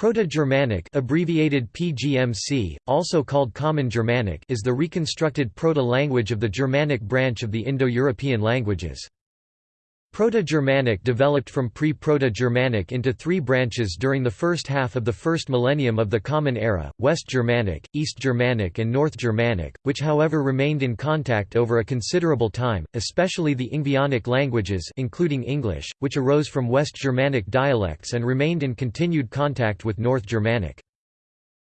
Proto-Germanic abbreviated PGMC, also called Common Germanic is the reconstructed proto-language of the Germanic branch of the Indo-European languages. Proto-Germanic developed from pre-Proto-Germanic into three branches during the first half of the first millennium of the Common Era, West Germanic, East Germanic and North Germanic, which however remained in contact over a considerable time, especially the Ingvaeonic languages including English, which arose from West Germanic dialects and remained in continued contact with North Germanic.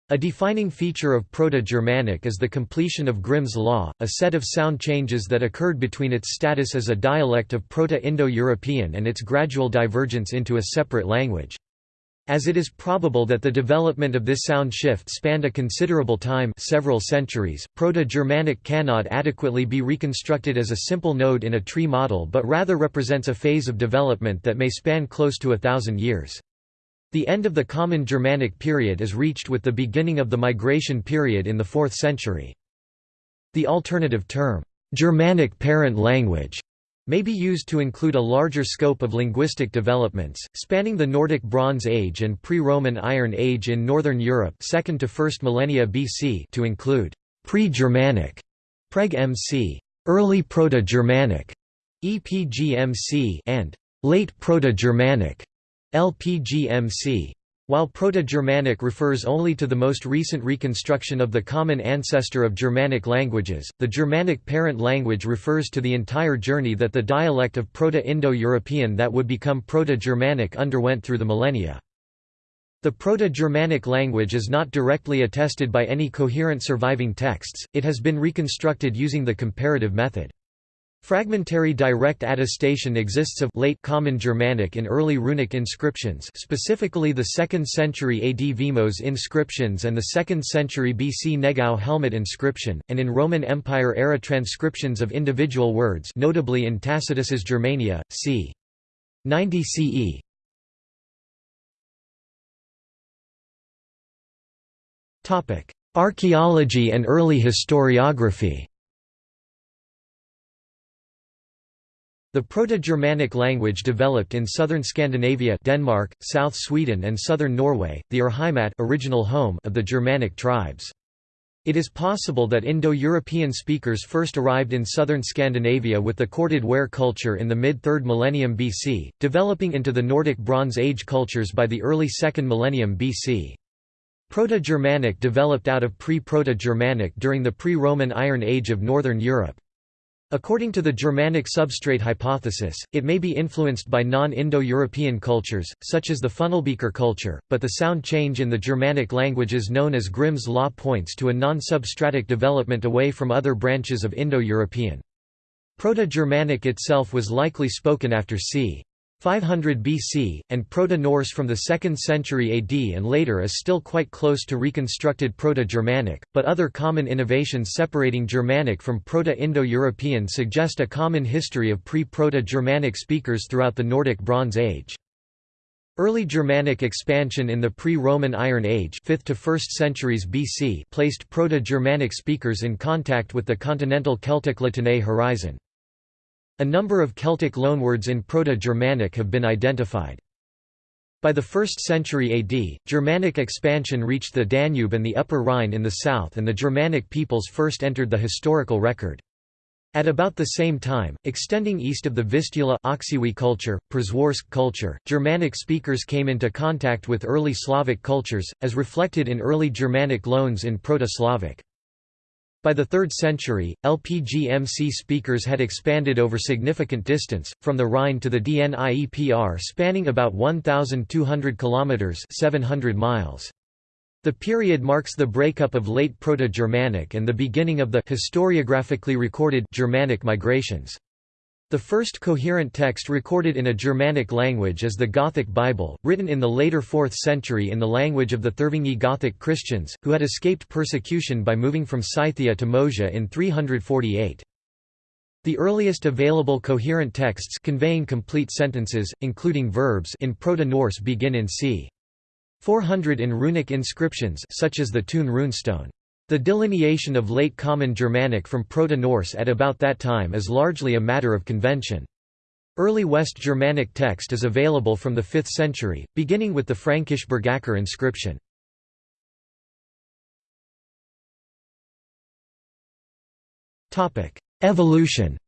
A defining feature of Proto-Germanic is the completion of Grimm's law, a set of sound changes that occurred between its status as a dialect of Proto-Indo-European and its gradual divergence into a separate language. As it is probable that the development of this sound shift spanned a considerable time several centuries, Proto-Germanic cannot adequately be reconstructed as a simple node in a tree model but rather represents a phase of development that may span close to a thousand years. The end of the Common Germanic period is reached with the beginning of the Migration period in the 4th century. The alternative term, Germanic parent language, may be used to include a larger scope of linguistic developments, spanning the Nordic Bronze Age and pre-Roman Iron Age in Northern Europe 2nd to 1st millennia BC to include pre-Germanic, Preg MC, early Proto-Germanic, EPGMC and late Proto-Germanic, LPGMC. While Proto-Germanic refers only to the most recent reconstruction of the common ancestor of Germanic languages, the Germanic parent language refers to the entire journey that the dialect of Proto-Indo-European that would become Proto-Germanic underwent through the millennia. The Proto-Germanic language is not directly attested by any coherent surviving texts, it has been reconstructed using the comparative method. Fragmentary direct attestation exists of late Common Germanic in early runic inscriptions specifically the 2nd century AD Vimose inscriptions and the 2nd century BC Negau helmet inscription, and in Roman Empire-era transcriptions of individual words notably in Tacitus's Germania, c. 90 CE. Archaeology and early historiography The Proto-Germanic language developed in southern Scandinavia Denmark, South Sweden and southern Norway, the Urheimat original home of the Germanic tribes. It is possible that Indo-European speakers first arrived in southern Scandinavia with the corded ware culture in the mid-3rd millennium BC, developing into the Nordic Bronze Age cultures by the early 2nd millennium BC. Proto-Germanic developed out of pre-Proto-Germanic during the pre-Roman Iron Age of Northern Europe. According to the Germanic substrate hypothesis, it may be influenced by non-Indo-European cultures, such as the Funnelbeaker culture, but the sound change in the Germanic languages known as Grimm's law points to a non-substratic development away from other branches of Indo-European. Proto-Germanic itself was likely spoken after c. 500 BC, and Proto-Norse from the 2nd century AD and later is still quite close to reconstructed Proto-Germanic, but other common innovations separating Germanic from Proto-Indo-European suggest a common history of pre-Proto-Germanic speakers throughout the Nordic Bronze Age. Early Germanic expansion in the pre-Roman Iron Age 5th to 1st centuries BC placed Proto-Germanic speakers in contact with the continental Celtic-La horizon. A number of Celtic loanwords in Proto-Germanic have been identified. By the 1st century AD, Germanic expansion reached the Danube and the Upper Rhine in the south and the Germanic peoples first entered the historical record. At about the same time, extending east of the Vistula Oksywie culture, Przeworsk culture, Germanic speakers came into contact with early Slavic cultures, as reflected in early Germanic loans in Proto-Slavic. By the 3rd century, LPGMC speakers had expanded over significant distance, from the Rhine to the Dniepr spanning about 1,200 kilometres 700 miles. The period marks the breakup of late Proto-Germanic and the beginning of the historiographically recorded Germanic migrations. The first coherent text recorded in a Germanic language is the Gothic Bible, written in the later 4th century in the language of the Thervingi Gothic Christians, who had escaped persecution by moving from Scythia to Moesia in 348. The earliest available coherent texts conveying complete sentences, including verbs in Proto-Norse begin in c. 400 in runic inscriptions such as the Tun runestone. The delineation of Late Common Germanic from Proto-Norse at about that time is largely a matter of convention. Early West Germanic text is available from the 5th century, beginning with the Frankish Bergakker inscription. Evolution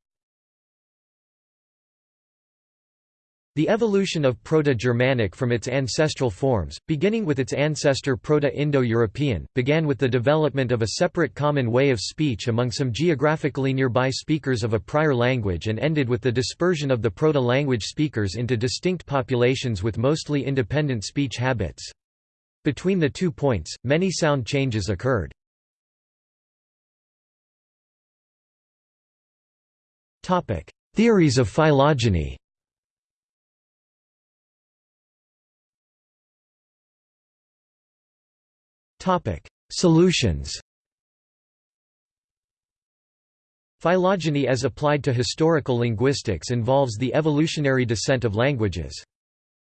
The evolution of Proto-Germanic from its ancestral forms, beginning with its ancestor Proto-Indo-European, began with the development of a separate common way of speech among some geographically nearby speakers of a prior language and ended with the dispersion of the Proto-language speakers into distinct populations with mostly independent speech habits. Between the two points, many sound changes occurred. Theories of phylogeny Solutions Phylogeny as applied to historical linguistics involves the evolutionary descent of languages.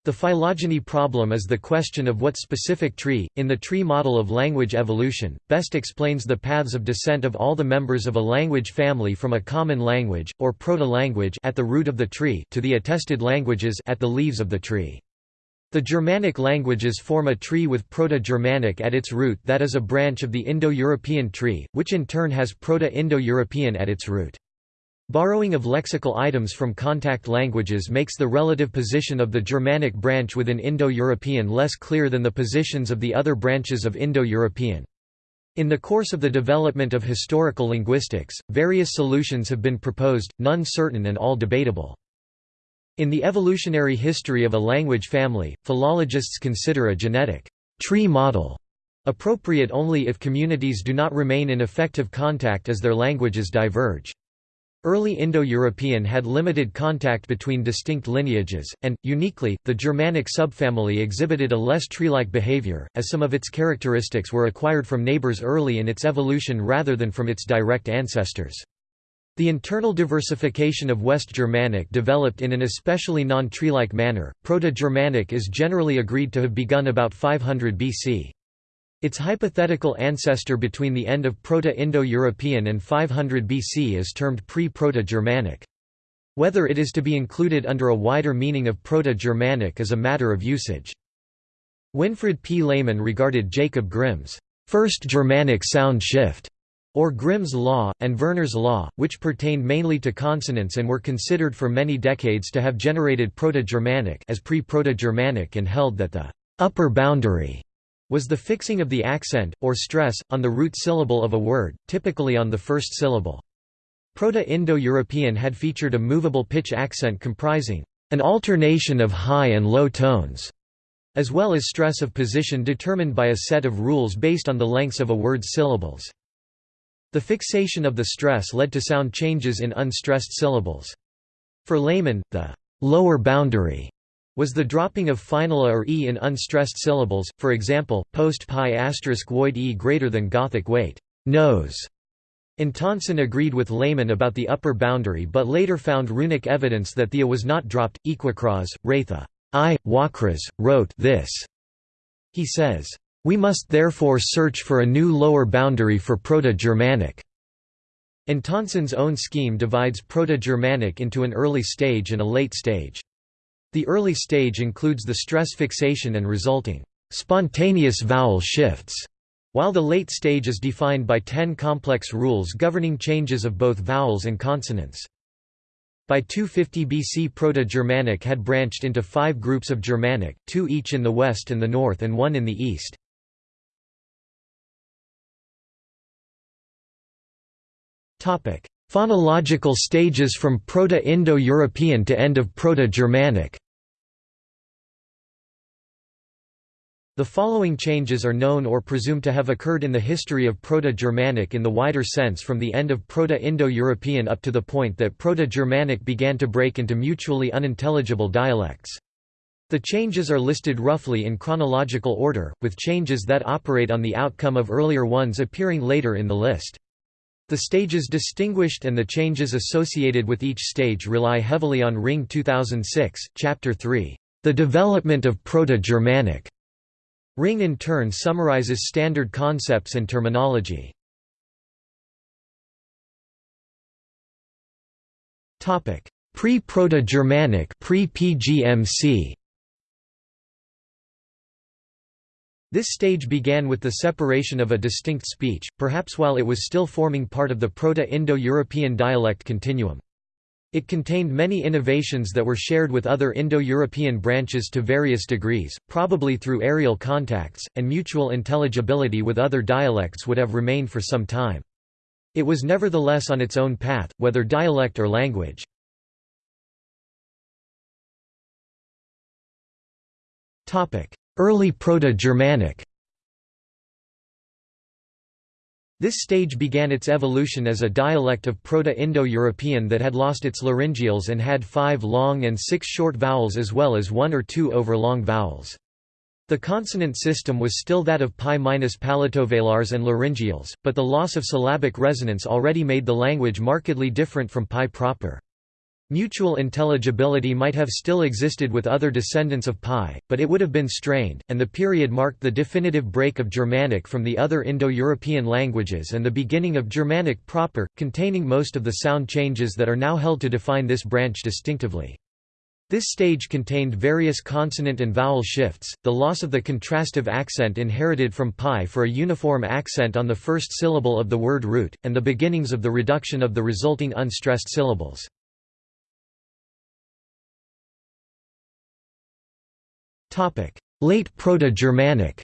The phylogeny problem is the question of what specific tree, in the tree model of language evolution, best explains the paths of descent of all the members of a language family from a common language, or proto-language at the root of the tree to the attested languages at the leaves of the tree. The Germanic languages form a tree with Proto-Germanic at its root that is a branch of the Indo-European tree, which in turn has Proto-Indo-European at its root. Borrowing of lexical items from contact languages makes the relative position of the Germanic branch within Indo-European less clear than the positions of the other branches of Indo-European. In the course of the development of historical linguistics, various solutions have been proposed, none certain and all debatable. In the evolutionary history of a language family, philologists consider a genetic tree model appropriate only if communities do not remain in effective contact as their languages diverge. Early Indo-European had limited contact between distinct lineages, and, uniquely, the Germanic subfamily exhibited a less tree-like behavior, as some of its characteristics were acquired from neighbors early in its evolution rather than from its direct ancestors. The internal diversification of West Germanic developed in an especially non-tree-like manner. Proto-Germanic is generally agreed to have begun about 500 BC. Its hypothetical ancestor between the end of Proto-Indo-European and 500 BC is termed pre-Proto-Germanic. Whether it is to be included under a wider meaning of Proto-Germanic is a matter of usage. Winfried P. Lehmann regarded Jacob Grimm's first Germanic sound shift or Grimm's law, and Verner's law, which pertained mainly to consonants and were considered for many decades to have generated Proto-Germanic as pre-Proto-Germanic and held that the upper boundary was the fixing of the accent, or stress, on the root syllable of a word, typically on the first syllable. Proto-Indo-European had featured a movable pitch accent comprising an alternation of high and low tones, as well as stress of position determined by a set of rules based on the lengths of a word's syllables. The fixation of the stress led to sound changes in unstressed syllables. For Lehmann, the lower boundary was the dropping of final a or e in unstressed syllables, for example, post pi asterisk void e greater than Gothic weight nose. Antonsen agreed with Lehmann about the upper boundary but later found runic evidence that the was not dropped. Equicraz, Ratha I. Wakras, wrote this. He says, we must therefore search for a new lower boundary for Proto-Germanic. Antonsen's own scheme divides Proto-Germanic into an early stage and a late stage. The early stage includes the stress fixation and resulting spontaneous vowel shifts, while the late stage is defined by ten complex rules governing changes of both vowels and consonants. By 250 BC Proto-Germanic had branched into five groups of Germanic, two each in the west and the north and one in the east. Phonological stages from Proto-Indo-European to end of Proto-Germanic The following changes are known or presumed to have occurred in the history of Proto-Germanic in the wider sense from the end of Proto-Indo-European up to the point that Proto-Germanic began to break into mutually unintelligible dialects. The changes are listed roughly in chronological order, with changes that operate on the outcome of earlier ones appearing later in the list. The stages distinguished and the changes associated with each stage rely heavily on Ringe 2006, Chapter 3, The Development of Proto-Germanic. Ringe in turn summarizes standard concepts and terminology. Pre-Proto-Germanic pre-PGMC This stage began with the separation of a distinct speech, perhaps while it was still forming part of the Proto-Indo-European dialect continuum. It contained many innovations that were shared with other Indo-European branches to various degrees, probably through areal contacts, and mutual intelligibility with other dialects would have remained for some time. It was nevertheless on its own path, whether dialect or language. Early Proto-Germanic This stage began its evolution as a dialect of Proto-Indo-European that had lost its laryngeals and had five long and six short vowels as well as one or two overlong vowels. The consonant system was still that of pi-palatovelars and laryngeals, but the loss of syllabic resonance already made the language markedly different from pi proper. Mutual intelligibility might have still existed with other descendants of Pi, but it would have been strained, and the period marked the definitive break of Germanic from the other Indo-European languages and the beginning of Germanic proper, containing most of the sound changes that are now held to define this branch distinctively. This stage contained various consonant and vowel shifts, the loss of the contrastive accent inherited from pi for a uniform accent on the first syllable of the word root, and the beginnings of the reduction of the resulting unstressed syllables. Late Proto-Germanic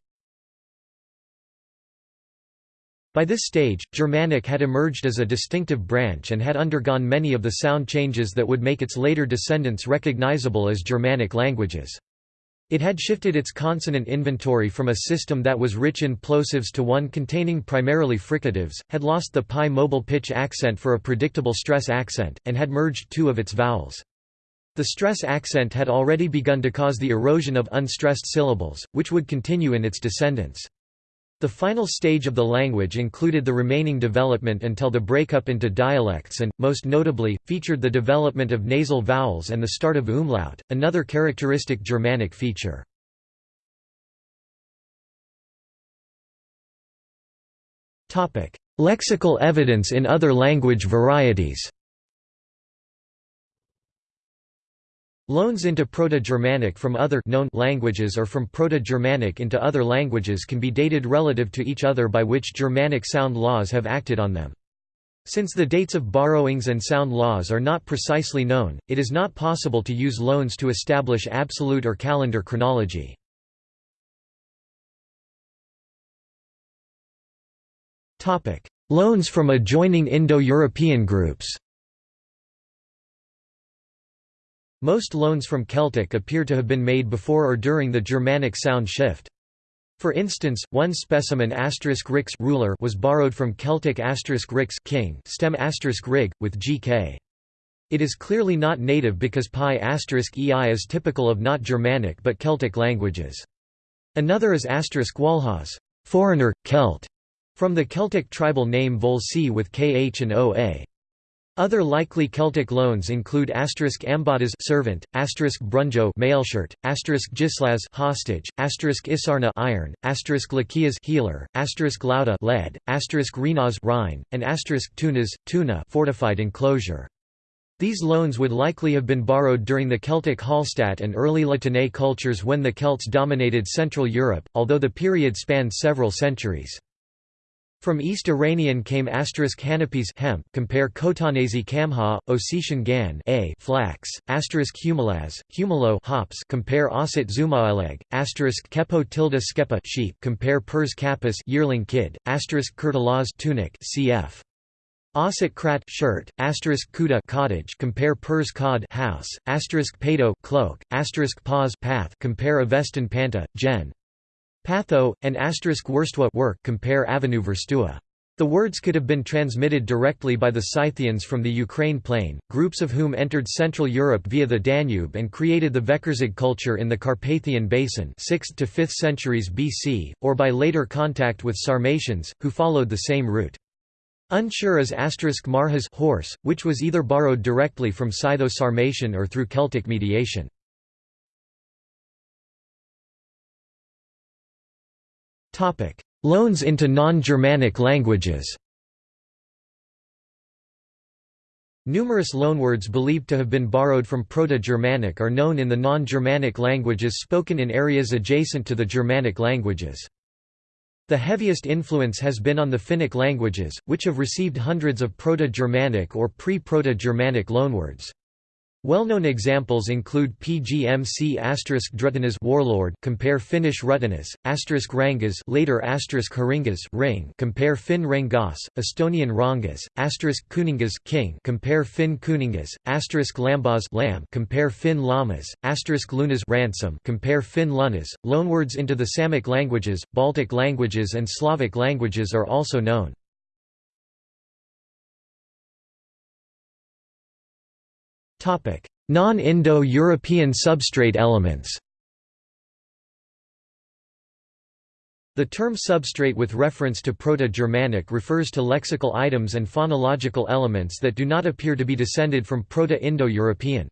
By this stage, Germanic had emerged as a distinctive branch and had undergone many of the sound changes that would make its later descendants recognizable as Germanic languages. It had shifted its consonant inventory from a system that was rich in plosives to one containing primarily fricatives, had lost the pi mobile pitch accent for a predictable stress accent, and had merged two of its vowels. The stress accent had already begun to cause the erosion of unstressed syllables, which would continue in its descendants. The final stage of the language included the remaining development until the breakup into dialects and, most notably, featured the development of nasal vowels and the start of umlaut, another characteristic Germanic feature. Lexical evidence in other language varieties Loans into Proto-Germanic from other known languages or from Proto-Germanic into other languages can be dated relative to each other by which Germanic sound laws have acted on them. Since the dates of borrowings and sound laws are not precisely known, it is not possible to use loans to establish absolute or calendar chronology. Loans from adjoining Indo-European groups Most loans from Celtic appear to have been made before or during the Germanic sound shift. For instance, one specimen rix ruler was borrowed from Celtic rix king stem rig, with gk. It is clearly not native because pi ei is typical of not Germanic but Celtic languages. Another is walhaz foreigner, Celt, from the Celtic tribal name Volsi with kh and oa. Other likely Celtic loans include asterisk ambatas servant, asterisk brunjo mailshirt, asterisk gislas hostage, asterisk isarna iron, asterisk lakias healer, asterisk lauda lead, asterisk rinas rhine, and asterisk tunas tuna fortified enclosure. These loans would likely have been borrowed during the Celtic Hallstatt and early La Tène cultures when the Celts dominated Central Europe, although the period spanned several centuries. From East Iranian came asterisk Hanapis hemp compare Khotanese Kamha, Ossetian Gan A flax, asterisk Humalaz, Humalo hops compare Osset Zumaaleg, asterisk Kepo tilde Skepa sheep compare Pers Kappas yearling kid, asterisk Kurtalaz tunic cf. Osset Krat shirt, asterisk Kuda cottage compare Pers Cod house, asterisk Pato cloak, asterisk Paz path compare Avestan Panta, gen. Patho, and asterisk Worstwa work compare Avenue Verstua. The words could have been transmitted directly by the Scythians from the Ukraine plain, groups of whom entered Central Europe via the Danube and created the Vekerzug culture in the Carpathian Basin 6th to 5th centuries BC, or by later contact with Sarmatians, who followed the same route. Unsure is asterisk Marhas horse, which was either borrowed directly from Scytho-Sarmatian or through Celtic mediation. Loans into non-Germanic languages Numerous loanwords believed to have been borrowed from Proto-Germanic are known in the non-Germanic languages spoken in areas adjacent to the Germanic languages. The heaviest influence has been on the Finnic languages, which have received hundreds of Proto-Germanic or pre-Proto-Germanic loanwords. Well-known examples include PGMC Drutinas warlord compare Finnish Rutinas, asterisk Rangas later asterisk Haringas ring compare Finn Rengas, Estonian Rangas, asterisk Kuningas king compare Finn Kuningas, asterisk Lambas lamb compare Finn Lamas, asterisk Lunas ransom compare Finn Lunas. Loanwords into the Samic languages, Baltic languages and Slavic languages are also known. Non-Indo-European substrate elements The term substrate with reference to Proto-Germanic refers to lexical items and phonological elements that do not appear to be descended from Proto-Indo-European.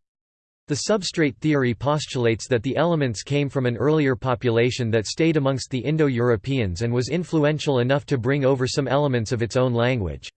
The substrate theory postulates that the elements came from an earlier population that stayed amongst the Indo-Europeans and was influential enough to bring over some elements of its own language.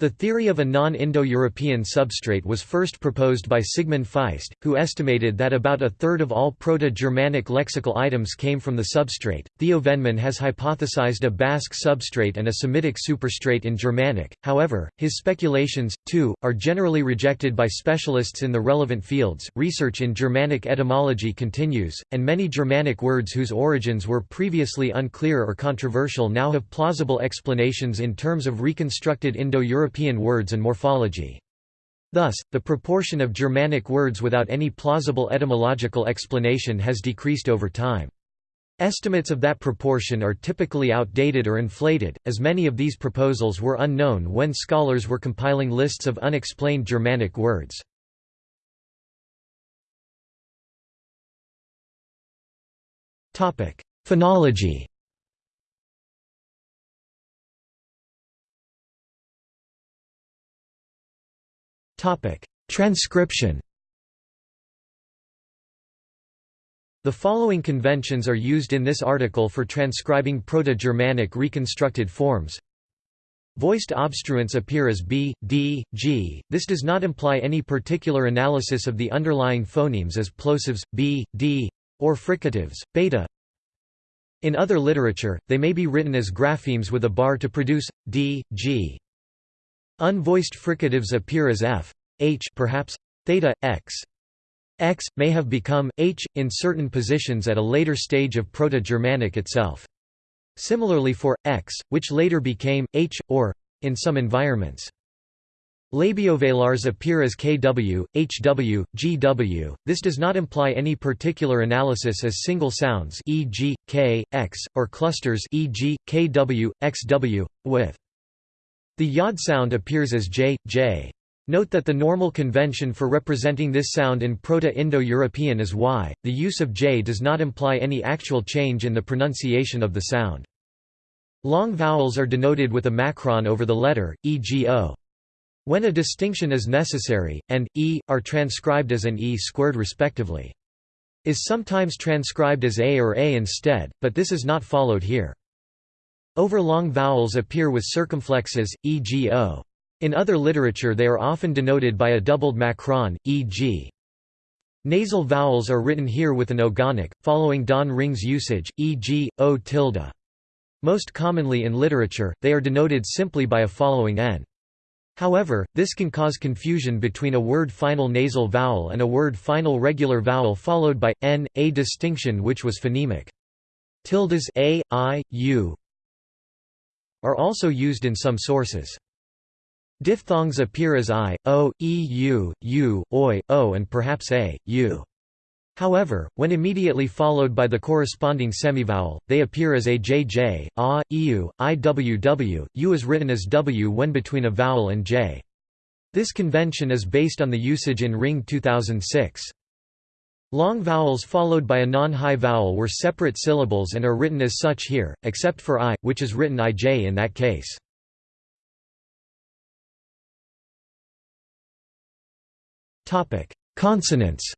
The theory of a non-Indo-European substrate was first proposed by Sigmund Feist, who estimated that about a third of all Proto-Germanic lexical items came from the substrate. Theo Vennemann has hypothesized a Basque substrate and a Semitic superstrate in Germanic, however, his speculations, too, are generally rejected by specialists in the relevant fields. Research in Germanic etymology continues, and many Germanic words whose origins were previously unclear or controversial now have plausible explanations in terms of reconstructed Indo-European European words and morphology. Thus, the proportion of Germanic words without any plausible etymological explanation has decreased over time. Estimates of that proportion are typically outdated or inflated, as many of these proposals were unknown when scholars were compiling lists of unexplained Germanic words. Phonology Topic: Transcription. The following conventions are used in this article for transcribing Proto-Germanic reconstructed forms. Voiced obstruents appear as b, d, g. This does not imply any particular analysis of the underlying phonemes as plosives b, d, or fricatives beta. In other literature, they may be written as graphemes with a bar to produce d, g. Unvoiced fricatives appear as f, h perhaps theta x. X may have become h in certain positions at a later stage of Proto-Germanic itself. Similarly for x, which later became h or in some environments. Labiovelars appear as kw, hw, gw. This does not imply any particular analysis as single sounds, e.g., k, x, or clusters, e.g., kw, xw, with. The yod sound appears as j, j. Note that the normal convention for representing this sound in Proto-Indo-European is y. The use of j does not imply any actual change in the pronunciation of the sound. Long vowels are denoted with a macron over the letter, e.g. o. When a distinction is necessary, and e are transcribed as an e squared respectively. Is sometimes transcribed as a or a instead, but this is not followed here. Overlong vowels appear with circumflexes, e.g. o. In other literature they are often denoted by a doubled macron, e.g. Nasal vowels are written here with an ogonek, following Don Ringe's usage, e.g., o tilde. Most commonly in literature, they are denoted simply by a following n. However, this can cause confusion between a word final nasal vowel and a word final regular vowel followed by n, a distinction which was phonemic. Tildes a, i, u, are also used in some sources. Diphthongs appear as i, o, e, u, u, oi, o and perhaps a, u. However, when immediately followed by the corresponding semivowel, they appear as a j j, a, eu, iww, u is written as w when between a vowel and j. This convention is based on the usage in Ringe 2006. Long vowels followed by a non-high vowel were separate syllables and are written as such here, except for i, which is written ij in that case. Consonants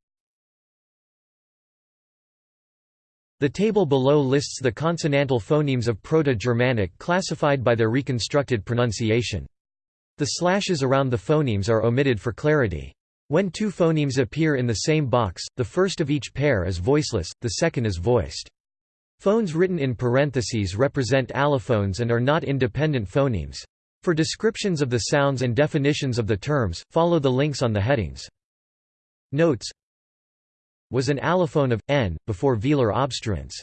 The table below lists the consonantal phonemes of Proto-Germanic classified by their reconstructed pronunciation. The slashes around the phonemes are omitted for clarity. When two phonemes appear in the same box, the first of each pair is voiceless, the second is voiced. Phones written in parentheses represent allophones and are not independent phonemes. For descriptions of the sounds and definitions of the terms, follow the links on the headings. Notes Was an allophone of n before velar obstruents.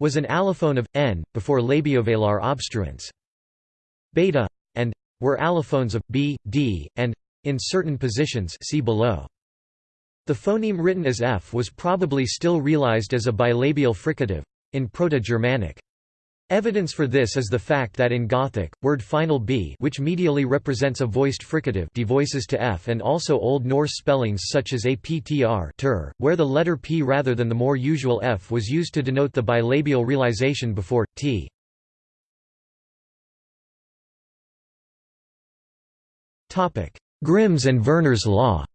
Was an allophone of n before labiovelar obstruents. Beta and were allophones of b, d, and in certain positions see below. The phoneme written as f was probably still realized as a bilabial fricative in Proto-Germanic. Evidence for this is the fact that in Gothic, word final b which medially represents a voiced fricative devoices to f and also Old Norse spellings such as aptr ter, where the letter p rather than the more usual f was used to denote the bilabial realization before, t. Grimm's and Verner's law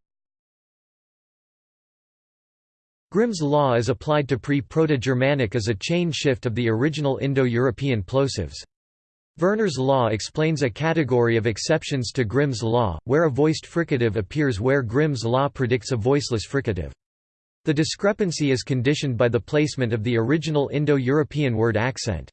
Grimm's law is applied to pre-Proto-Germanic as a chain shift of the original Indo-European plosives. Verner's law explains a category of exceptions to Grimm's law, where a voiced fricative appears where Grimm's law predicts a voiceless fricative. The discrepancy is conditioned by the placement of the original Indo-European word accent.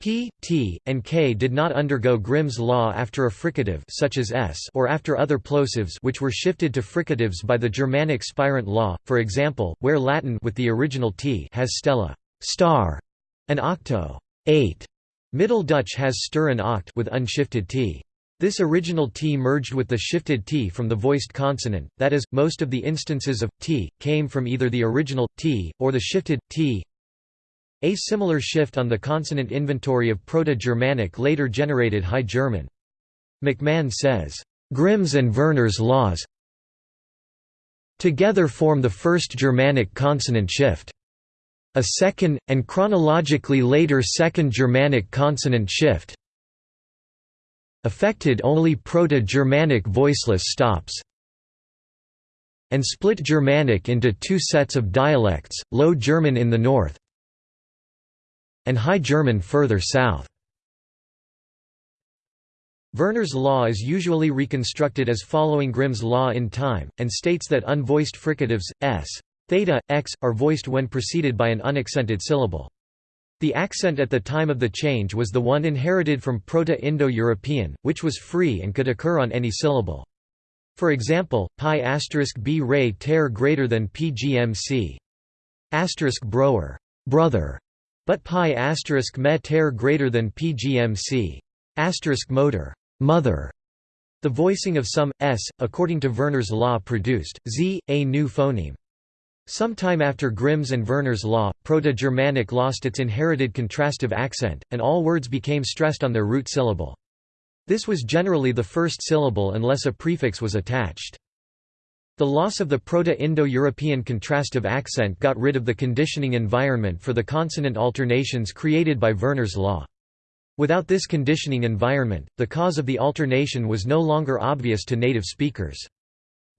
P, T, and K did not undergo Grimm's law after a fricative such as S or after other plosives which were shifted to fricatives by the Germanic spirant law, for example, where Latin with the original T has stella star, and octo eight. Middle Dutch has stir and oct with unshifted T. This original T merged with the shifted T from the voiced consonant, that is, most of the instances of T, came from either the original T, or the shifted T a similar shift on the consonant inventory of Proto-Germanic later generated High German. McMahon says, "...Grimm's and Verner's laws together form the first Germanic consonant shift. A second, and chronologically later Second Germanic consonant shift affected only Proto-Germanic voiceless stops and split Germanic into two sets of dialects, Low German in the north, and High German further south. Verner's law is usually reconstructed as following Grimm's law in time, and states that unvoiced fricatives, s, theta, x, are voiced when preceded by an unaccented syllable. The accent at the time of the change was the one inherited from Proto-Indo-European, which was free and could occur on any syllable. For example, pi asterisk b ray ter greater than pgmc. Asterisk broer, brother, but pi asterisk me ter greater than pgmc. Asterisk motor, mother. The voicing of some s, according to Verner's law, produced z, a new phoneme. Sometime after Grimm's and Verner's law, Proto-Germanic lost its inherited contrastive accent, and all words became stressed on their root syllable. This was generally the first syllable unless a prefix was attached. The loss of the Proto-Indo-European contrastive accent got rid of the conditioning environment for the consonant alternations created by Verner's law. Without this conditioning environment, the cause of the alternation was no longer obvious to native speakers.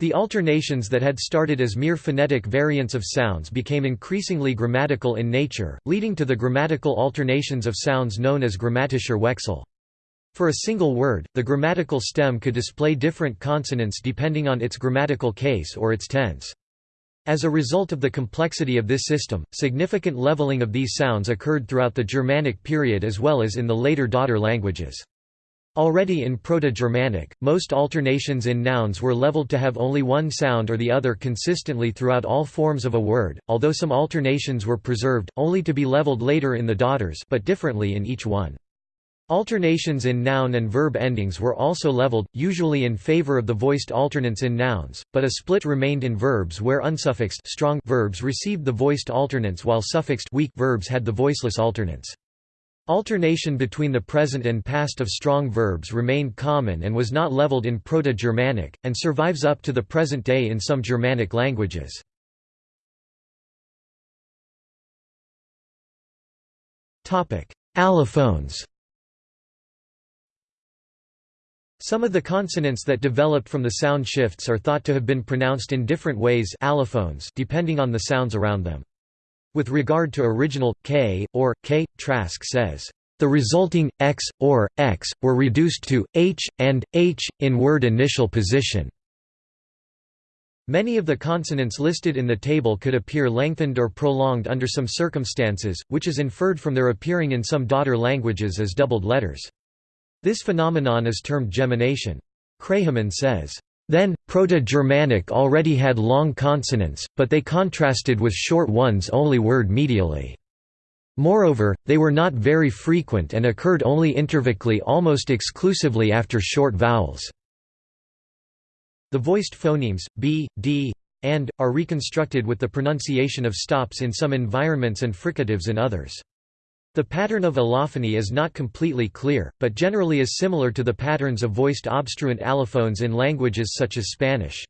The alternations that had started as mere phonetic variants of sounds became increasingly grammatical in nature, leading to the grammatical alternations of sounds known as grammatischer Wechsel. For a single word, the grammatical stem could display different consonants depending on its grammatical case or its tense. As a result of the complexity of this system, significant leveling of these sounds occurred throughout the Germanic period as well as in the later daughter languages. Already in Proto-Germanic, most alternations in nouns were leveled to have only one sound or the other consistently throughout all forms of a word, although some alternations were preserved, only to be leveled later in the daughters but differently in each one. Alternations in noun and verb endings were also leveled, usually in favor of the voiced alternants in nouns, but a split remained in verbs where unsuffixed strong verbs received the voiced alternants while suffixed weak verbs had the voiceless alternants. Alternation between the present and past of strong verbs remained common and was not leveled in Proto-Germanic, and survives up to the present day in some Germanic languages. Allophones Some of the consonants that developed from the sound shifts are thought to have been pronounced in different ways allophones depending on the sounds around them. With regard to original, k, or, k, Trask says, The resulting x or x were reduced to h and h in word initial position. Many of the consonants listed in the table could appear lengthened or prolonged under some circumstances, which is inferred from their appearing in some daughter languages as doubled letters. This phenomenon is termed gemination. Kraehenmann says, then, Proto-Germanic already had long consonants, but they contrasted with short ones only word medially. Moreover, they were not very frequent and occurred only intervocally almost exclusively after short vowels. The voiced phonemes, b, d, and, are reconstructed with the pronunciation of stops in some environments and fricatives in others. The pattern of allophony is not completely clear, but generally is similar to the patterns of voiced obstruent allophones in languages such as Spanish.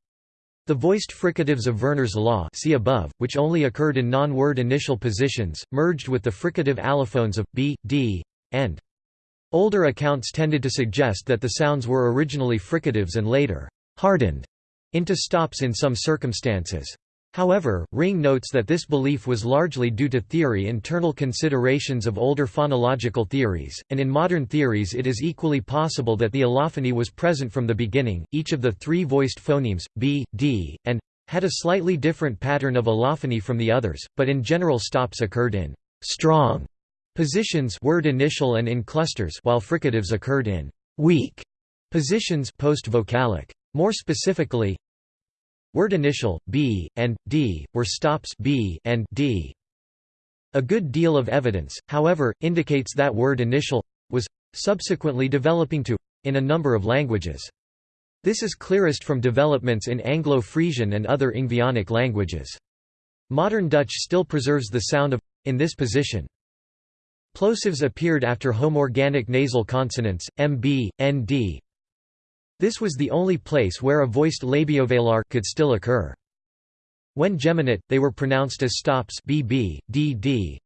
The voiced fricatives of Verner's law see above, which only occurred in non-word initial positions, merged with the fricative allophones of b, d, and. Older accounts tended to suggest that the sounds were originally fricatives and later hardened into stops in some circumstances. However, Ringe notes that this belief was largely due to theory internal considerations of older phonological theories, and in modern theories it is equally possible that the allophony was present from the beginning. Each of the three voiced phonemes, b, d, and had a slightly different pattern of allophony from the others, but in general stops occurred in strong positions word initial and in clusters while fricatives occurred in weak positions post-vocalic. More specifically, Word initial, b, and, d, were stops b and d. A good deal of evidence, however, indicates that word initial was subsequently developing to in a number of languages. This is clearest from developments in Anglo-Frisian and other Ingvaeonic languages. Modern Dutch still preserves the sound of in this position. Plosives appeared after homorganic nasal consonants, mb, nd, this was the only place where a voiced labiovelar could still occur. When geminate, they were pronounced as stops bb, dd.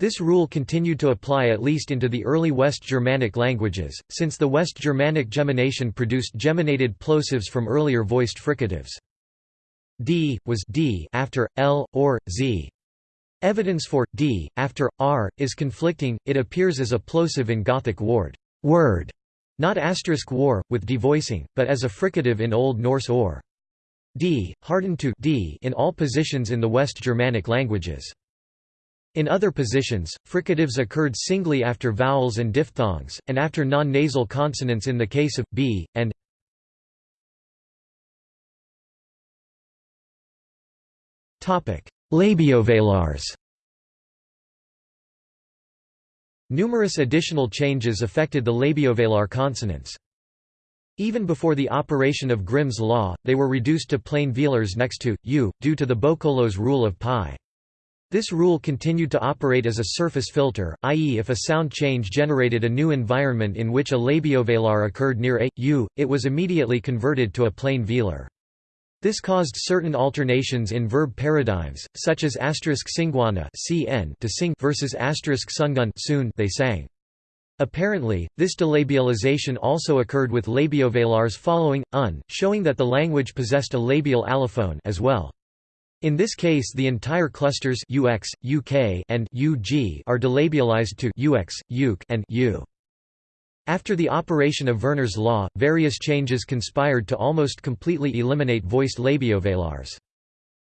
This rule continued to apply at least into the early West Germanic languages, since the West Germanic gemination produced geminated plosives from earlier voiced fricatives. d was d after l or z. Evidence for d after r is conflicting. It appears as a plosive in Gothic ward word not asterisk war, with devoicing, but as a fricative in Old Norse or. d, hardened to d in all positions in the West Germanic languages. In other positions, fricatives occurred singly after vowels and diphthongs, and after non-nasal consonants in the case of b, and Labiovelars Numerous additional changes affected the labiovelar consonants. Even before the operation of Grimm's law, they were reduced to plain velars next to u, due to the boukólos rule of pi. This rule continued to operate as a surface filter, i.e. if a sound change generated a new environment in which a labiovelar occurred near a, u, it was immediately converted to a plain velar. This caused certain alternations in verb paradigms, such as asterisk singwana cn to sing versus asterisk sungun soon they sang. Apparently, this delabialization also occurred with labiovelars following un, showing that the language possessed a labial allophone as well. In this case the entire clusters ux, uk and ug are delabialized to ux, uk and u. After the operation of Verner's law, various changes conspired to almost completely eliminate voiced labiovelars.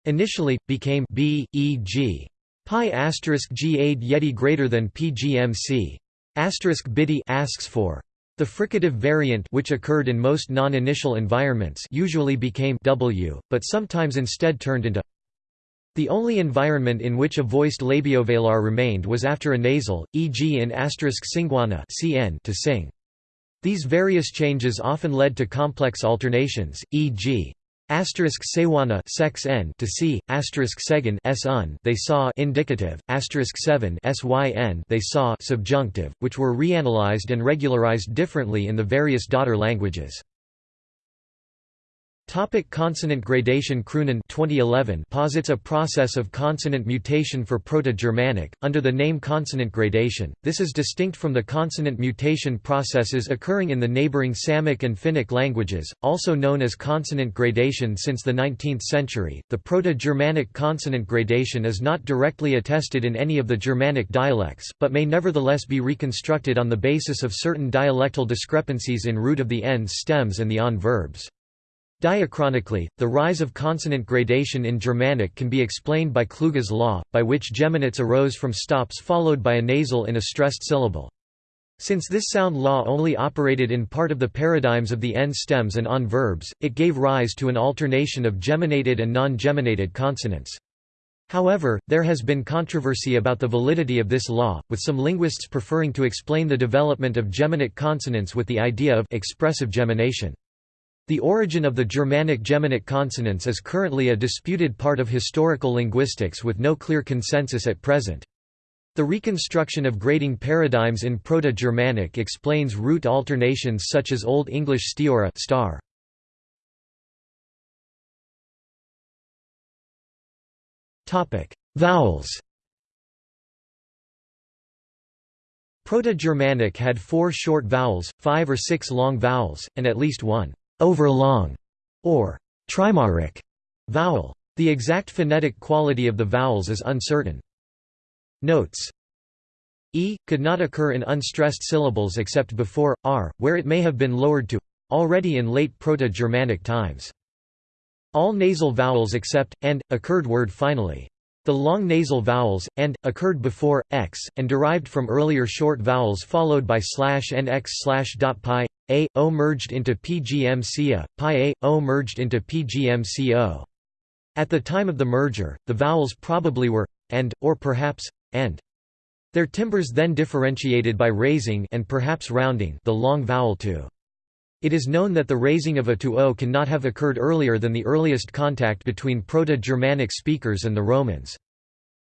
Initially, became b, e, g. Pi asterisk g aid yeti greater than pgmc. Asterisk biddy asks for. The fricative variant which occurred in most non-initial environments usually became w, but sometimes instead turned into the only environment in which a voiced labiovelar remained was after a nasal, e.g. in singwana cn to sing. These various changes often led to complex alternations, e.g. Asterisk sewana sex n to see, asterisk segan s un they saw indicative, asterisk seven syn they saw subjunctive, which were reanalyzed and regularized differently in the various daughter languages. Topic consonant gradation Kroonen 2011 posits a process of consonant mutation for Proto-Germanic, under the name consonant gradation. This is distinct from the consonant mutation processes occurring in the neighboring Samic and Finnic languages, also known as consonant gradation since the 19th century. The Proto-Germanic consonant gradation is not directly attested in any of the Germanic dialects, but may nevertheless be reconstructed on the basis of certain dialectal discrepancies in root of the ends stems and the on verbs. Diachronically, the rise of consonant gradation in Germanic can be explained by Kluge's law, by which geminates arose from stops followed by a nasal in a stressed syllable. Since this sound law only operated in part of the paradigms of the end stems and on verbs, it gave rise to an alternation of geminated and non-geminated consonants. However, there has been controversy about the validity of this law, with some linguists preferring to explain the development of geminate consonants with the idea of expressive gemination. The origin of the Germanic geminate consonants is currently a disputed part of historical linguistics with no clear consensus at present. The reconstruction of grading paradigms in Proto-Germanic explains root alternations such as Old English stiora star. Vowels Proto-Germanic had four short vowels, five or six long vowels, and at least one overlong, or trimoric vowel. The exact phonetic quality of the vowels is uncertain. Notes E could not occur in unstressed syllables except before r, where it may have been lowered to already in late Proto-Germanic times. All nasal vowels except and occurred word finally. The long nasal vowels, and, occurred before, x, and derived from earlier short vowels followed by slash and x slash dot pi, a, o merged into pgmca, pi a, o merged into pgmco. At the time of the merger, the vowels probably were, and, or perhaps, and. Their timbers then differentiated by raising and perhaps rounding the long vowel to. It is known that the raising of a to o cannot have occurred earlier than the earliest contact between Proto-Germanic speakers and the Romans.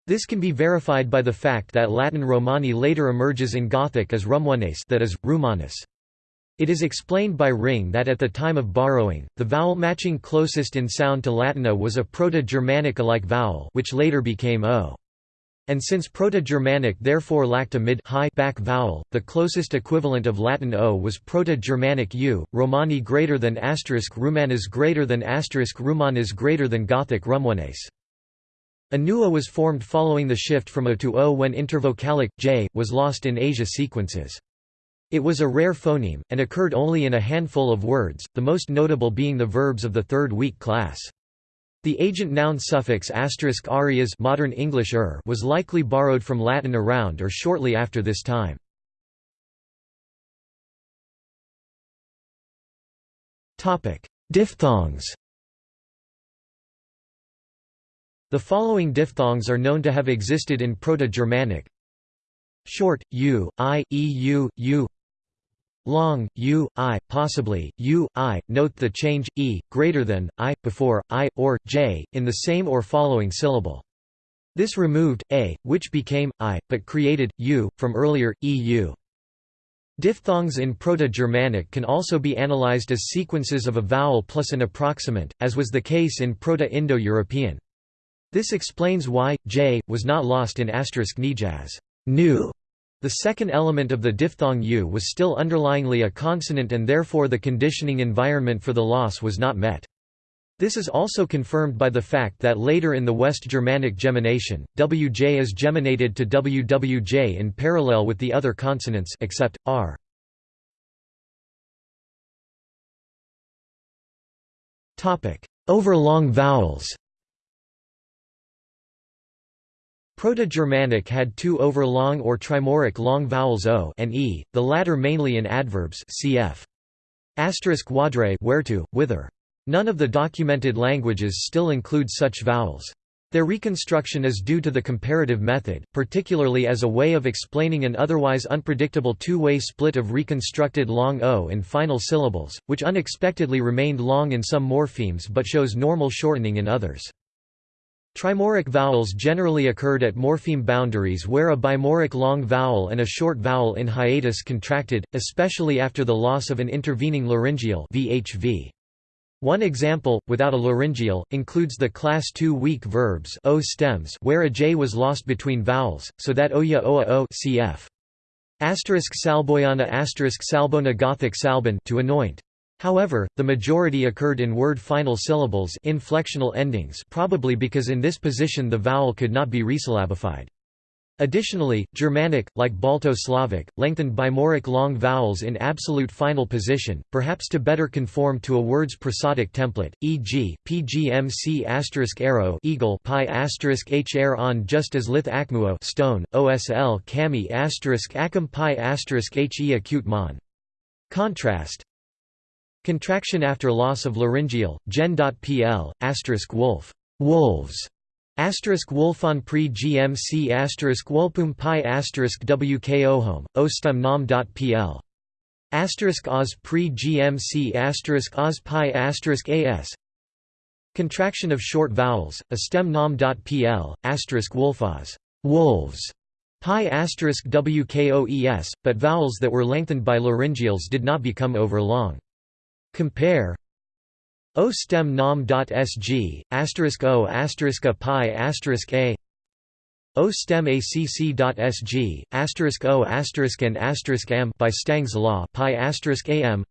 This can be verified by the fact that Latin Romani later emerges in Gothic as Rumwanes that is, Rumanus. It is explained by Ringe that at the time of borrowing, the vowel matching closest in sound to Latin a was a Proto-Germanic-alike vowel which later became o. And since Proto-Germanic therefore lacked a mid high back vowel, the closest equivalent of Latin o was Proto-Germanic u, Romani greater than asterisk Rumanas greater than asterisk Rumanas greater than Gothic Rumwanes. A new a was formed following the shift from o to o when intervocalic, j, was lost in Asia sequences. It was a rare phoneme, and occurred only in a handful of words, the most notable being the verbs of the third weak class. The agent noun suffix asterisk arias modern English er was likely borrowed from Latin around or shortly after this time. Diphthongs The following diphthongs are known to have existed in Proto-Germanic Short, u, i, eu, u long, u, i, possibly, u, i, note the change, e, greater than, i, before, i, or, j, in the same or following syllable. This removed, a, which became, i, but created, u, from earlier, eu. Diphthongs in Proto-Germanic can also be analyzed as sequences of a vowel plus an approximant, as was the case in Proto-Indo-European. This explains why, j, was not lost in asterisk nijaz new the second element of the diphthong u was still underlyingly a consonant and therefore the conditioning environment for the loss was not met. This is also confirmed by the fact that later in the West Germanic gemination, wj is geminated to wwj in parallel with the other consonants except r. Topic: Overlong vowels. Proto-Germanic had two overlong or trimoric long vowels o and e, the latter mainly in adverbs cf. Asterisk where to, whither. None of the documented languages still include such vowels. Their reconstruction is due to the comparative method, particularly as a way of explaining an otherwise unpredictable two-way split of reconstructed long o in final syllables, which unexpectedly remained long in some morphemes but shows normal shortening in others. Trimoric vowels generally occurred at morpheme boundaries where a bimoric long vowel and a short vowel in hiatus contracted, especially after the loss of an intervening laryngeal VHV. One example, without a laryngeal, includes the class II weak verbs o stems where a j was lost between vowels, so that oya oa o cf. Asterisk salboyana asterisk salbona Gothic salbon to anoint. However, the majority occurred in word final syllables inflectional endings probably because in this position the vowel could not be resyllabified. Additionally, Germanic, like Balto-Slavic, lengthened bimoric long vowels in absolute final position, perhaps to better conform to a word's prosodic template, e.g., pgmc asterisk arrow eagle pi asterisk hr on just as lith acmuo stone, osl kami acum pi asterisk he acute mon. Contrast Contraction after loss of laryngeal, gen.pl, asterisk wolf wolves, asterisk wolfon pre gmc asterisk wolpum pi asterisk wkohom, ostum nom.pl. Asterisk oz pre gmc asterisk oz pi asterisk as Contraction of short vowels, a stem nom.pl, asterisk wolfos wolves, pi asterisk wkoes, but vowels that were lengthened by laryngeals did not become overlong. Compare O stem nom.sg, asterisk O asterisk a pi asterisk a. O stem acc.sg, asterisk O asterisk and asterisk m by Stang's law pi asterisk am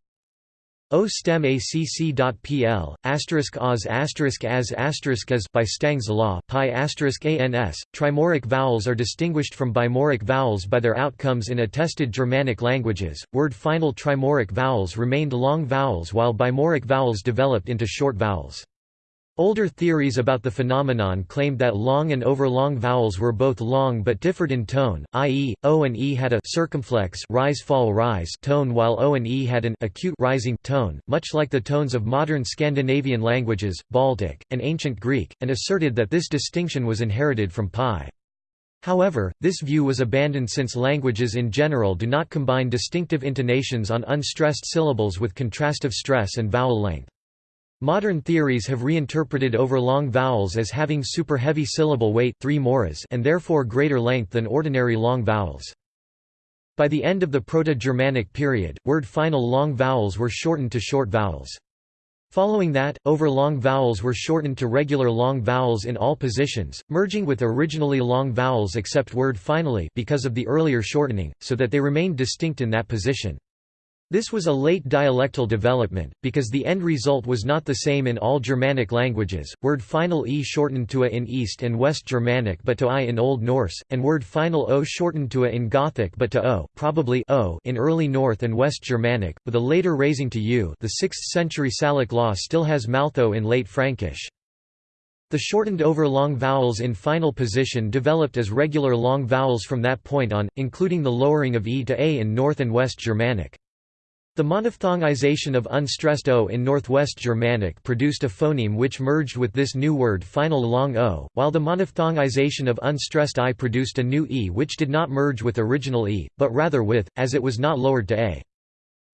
O stem acc.pl, asterisk oz asterisk as asterisk as by Stang's law pi asterisk ans. Trimoric vowels are distinguished from bimoric vowels by their outcomes in attested Germanic languages. Word final trimoric vowels remained long vowels while bimoric vowels developed into short vowels. Older theories about the phenomenon claimed that long and overlong vowels were both long but differed in tone, i.e., o and e had a circumflex rise-fall-rise tone while o and e had an acute rising tone, much like the tones of modern Scandinavian languages, Baltic, and Ancient Greek, and asserted that this distinction was inherited from pi. However, this view was abandoned since languages in general do not combine distinctive intonations on unstressed syllables with contrastive stress and vowel length. Modern theories have reinterpreted overlong vowels as having super-heavy syllable weight 3 moras and therefore greater length than ordinary long vowels. By the end of the Proto-Germanic period, word final long vowels were shortened to short vowels. Following that, overlong vowels were shortened to regular long vowels in all positions, merging with originally long vowels except word finally because of the earlier shortening, so that they remained distinct in that position. This was a late dialectal development, because the end result was not the same in all Germanic languages, word final e shortened to a in East and West Germanic but to i in Old Norse, and word final o shortened to a in Gothic but to o probably o in early North and West Germanic, with a later raising to u the 6th century Salic law still has maltho in late Frankish. The shortened overlong vowels in final position developed as regular long vowels from that point on, including the lowering of e to a in North and West Germanic. The monophthongization of unstressed o in Northwest Germanic produced a phoneme which merged with this new word final long o, while the monophthongization of unstressed i produced a new e which did not merge with original e, but rather with, as it was not lowered to a.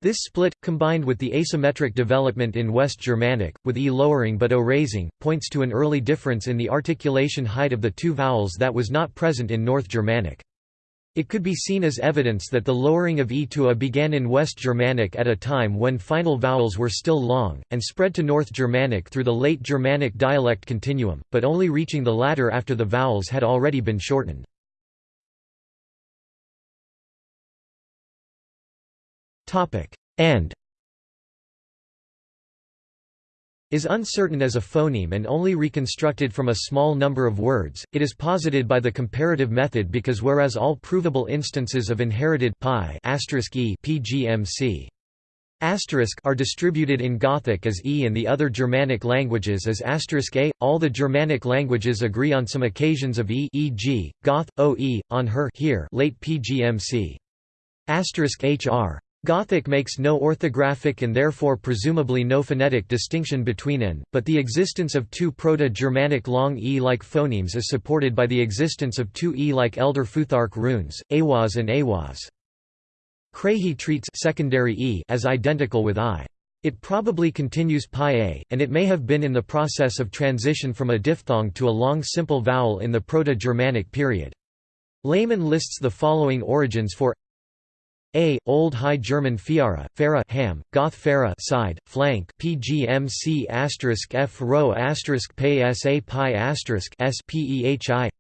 This split, combined with the asymmetric development in West Germanic, with e lowering but o raising, points to an early difference in the articulation height of the two vowels that was not present in North Germanic. It could be seen as evidence that the lowering of e to a began in West Germanic at a time when final vowels were still long, and spread to North Germanic through the late Germanic dialect continuum, but only reaching the latter after the vowels had already been shortened. And is uncertain as a phoneme and only reconstructed from a small number of words. It is posited by the comparative method because whereas all provable instances of inherited pi e pgmc are distributed in Gothic as e and the other Germanic languages as a, all the Germanic languages agree on some occasions of e e.g., Goth, oe, on her here late pgmc. Asterisk hr. Gothic makes no orthographic and therefore presumably no phonetic distinction between n, but the existence of two Proto-Germanic long e-like phonemes is supported by the existence of two e-like Elder Futhark runes, Awas and Awas. Craigie treats secondary e as identical with i. It probably continues pi a, and it may have been in the process of transition from a diphthong to a long simple vowel in the Proto-Germanic period. Lehmann lists the following origins for A. Old High German Fiara, Fera ham, Goth Fera side, flank PGMC asterisk F row asterisk PSA pi asterisk SPEHI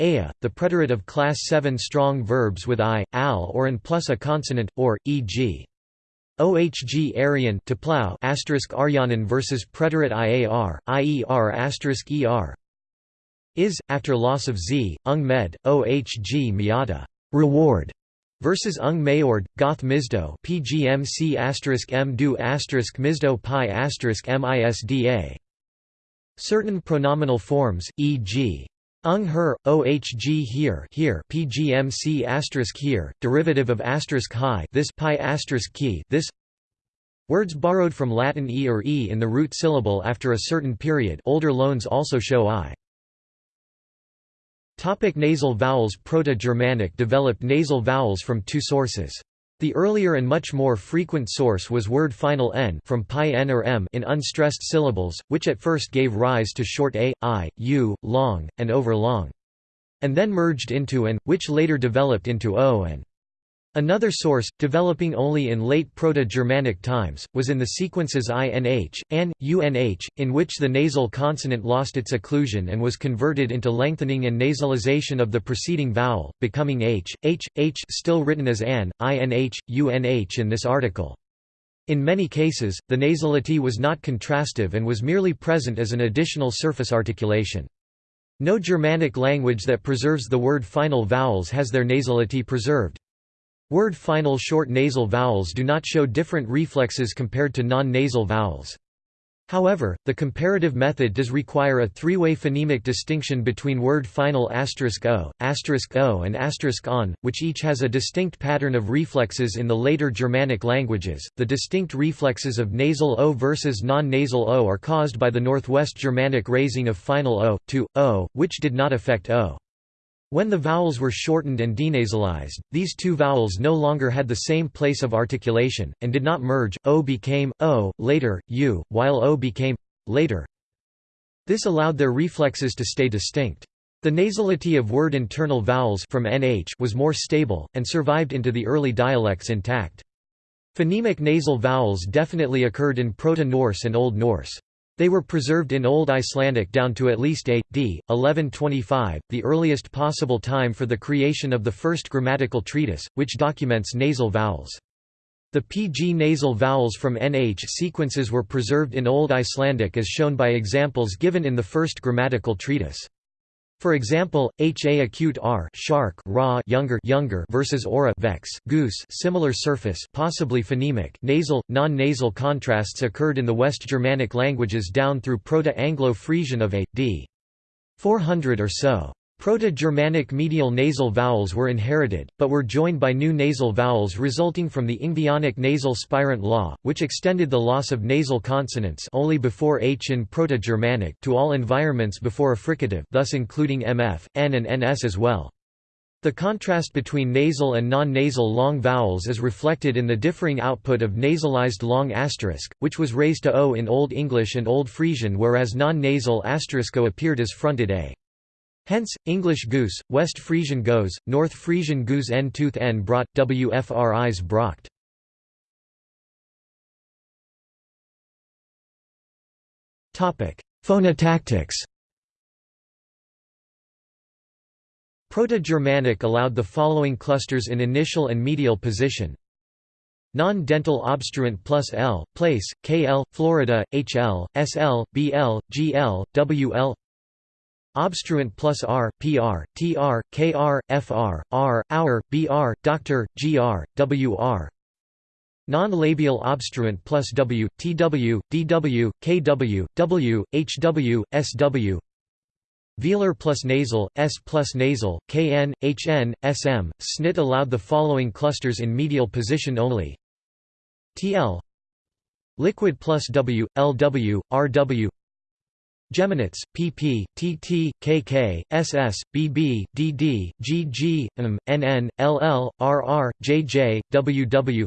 Aya, the preterite of class 7 strong verbs with i, al or an plus a consonant, or, e.g. OHG Aryan to plow asterisk Aryanan versus preterite IAR, IER asterisk ER is, after loss of z, ung med, OHG miata reward versus ung maord, goth misdo pgmc m do misdo pi misda. Certain pronominal forms, e.g. ung her, ohg here here pgmc here, derivative of asterisk this pi asterisk key this Words borrowed from Latin e or e in the root syllable after a certain period older loans also show i. Topic nasal vowels Proto-Germanic developed nasal vowels from two sources. The earlier and much more frequent source was word final n from pi n or m in unstressed syllables, which at first gave rise to short a, i, u, long, and over long. And then merged into an, which later developed into o and Another source, developing only in late Proto-Germanic times, was in the sequences inh, an, unh, in which the nasal consonant lost its occlusion and was converted into lengthening and nasalization of the preceding vowel, becoming h, h, h still written as an, inh, unh in this article. In many cases, the nasality was not contrastive and was merely present as an additional surface articulation. No Germanic language that preserves the word final vowels has their nasality preserved. Word final short nasal vowels do not show different reflexes compared to non-nasal vowels. However, the comparative method does require a three-way phonemic distinction between word final asterisk o, asterisk o and asterisk on, which each has a distinct pattern of reflexes in the later Germanic languages. The distinct reflexes of nasal o versus non-nasal o are caused by the Northwest Germanic raising of final o to o, which did not affect o. When the vowels were shortened and denasalized, these two vowels no longer had the same place of articulation, and did not merge, o became, o, later, u, while o became, later. This allowed their reflexes to stay distinct. The nasality of word internal vowels from nh was more stable, and survived into the early dialects intact. Phonemic nasal vowels definitely occurred in Proto-Norse and Old Norse. They were preserved in Old Icelandic down to at least A. d. 1125, the earliest possible time for the creation of the first grammatical treatise, which documents nasal vowels. The PG nasal vowels from NH sequences were preserved in Old Icelandic as shown by examples given in the first grammatical treatise. For example, ha acute r shark raw younger younger versus aura vex goose similar surface possibly phonemic nasal non-nasal contrasts occurred in the West Germanic languages down through Proto-Anglo-Frisian of a d 400 or so. Proto-Germanic medial nasal vowels were inherited, but were joined by new nasal vowels resulting from the Ingvaeonic nasal spirant law, which extended the loss of nasal consonants only before h in Proto-Germanic to all environments before a fricative thus including mf, n and ns as well. The contrast between nasal and non-nasal long vowels is reflected in the differing output of nasalized long asterisk, which was raised to o in Old English and Old Frisian whereas non-nasal o appeared as fronted a. Hence, English goose, West Frisian goes, North Frisian goose n tooth n brought, wfris brocht. Phonotactics Proto-Germanic allowed the following clusters in initial and medial position Non-dental obstruent plus L, place, KL, Florida, HL, SL, BL, GL, WL Obstruent plus R, PR, TR, KR, FR, R, Hour, BR, Doctor, GR, WR Non-labial obstruent plus W, TW, DW, KW, W, HW, SW Velar plus nasal, S plus nasal, KN, HN, SM. SNIT allowed the following clusters in medial position only. TL Liquid plus W, LW, RW Geminates, pp, tt, kk, ss, bb, dd, gg, m, nn, ll, rr, jj, ww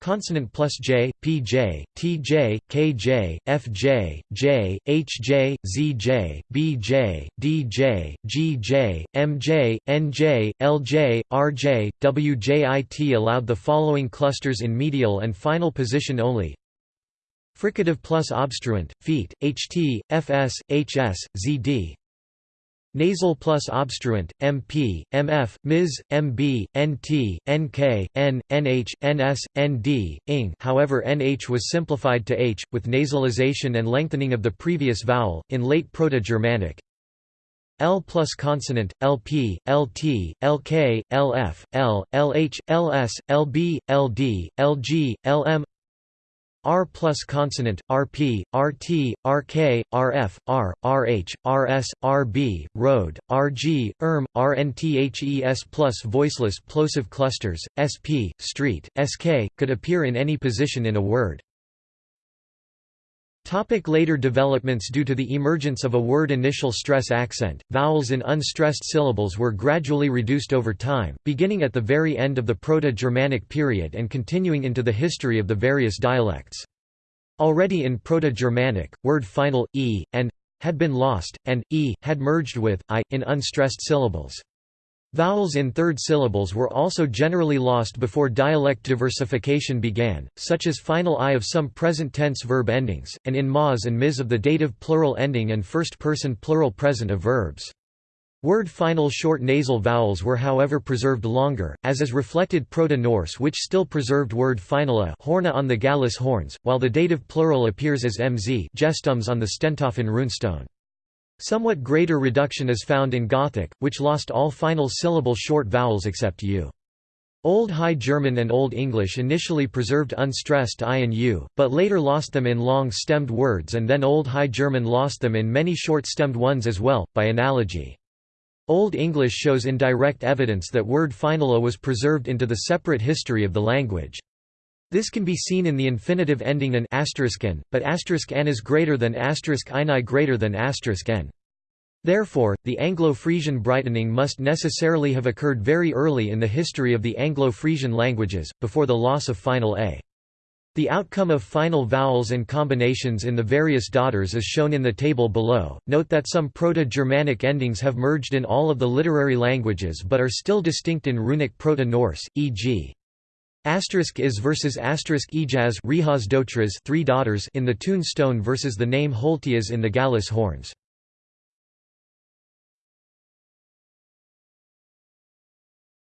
consonant plus j, pj, tj, kj, fj, j, hj, zj, bj, dj, gj, mj, nj, lj, rj, wjit allowed the following clusters in medial and final position only fricative plus obstruent, feet, ht, fs, hs, zd Nasal plus obstruent, MP, MF, Ms, MB, NT, NK, N, NH, NS, ND, ing however NH was simplified to H, with nasalization and lengthening of the previous vowel, in late Proto-Germanic. L plus consonant, LP, LT, LK, LF, L, LH, LS, LB, LD, LG, LM R plus consonant, RP, RT, RK, RF, R, RH, RS, RB, Rhode, RG, ERM, RNTHES plus voiceless plosive clusters, SP, street, SK, could appear in any position in a word. Topic later developments Due to the emergence of a word initial stress accent, vowels in unstressed syllables were gradually reduced over time, beginning at the very end of the Proto-Germanic period and continuing into the history of the various dialects. Already in Proto-Germanic, word final, e, and had been lost, and e had merged with i, in unstressed syllables. Vowels in third syllables were also generally lost before dialect diversification began, such as final i of some present-tense verb endings, and in mas and mis of the dative plural ending and first-person plural present of verbs. Word final short nasal vowels were however preserved longer, as is reflected Proto-Norse which still preserved word finala horna on the Gallehus horns, while the dative plural appears as mz gestums on the Stentoften runestone. Somewhat greater reduction is found in Gothic, which lost all final syllable short vowels except u. Old High German and Old English initially preserved unstressed i and u, but later lost them in long-stemmed words and then Old High German lost them in many short-stemmed ones as well, by analogy. Old English shows indirect evidence that word finala was preserved into the separate history of the language. This can be seen in the infinitive ending an n, but n is greater than ini greater than n. Therefore, the Anglo-Frisian brightening must necessarily have occurred very early in the history of the Anglo-Frisian languages, before the loss of final a. The outcome of final vowels and combinations in the various daughters is shown in the table below. Note that some Proto-Germanic endings have merged in all of the literary languages but are still distinct in runic Proto-Norse, e.g. Asterisk is versus asterisk ejaz three daughters in the Tune stone versus the name Holtias in the Gallehus horns.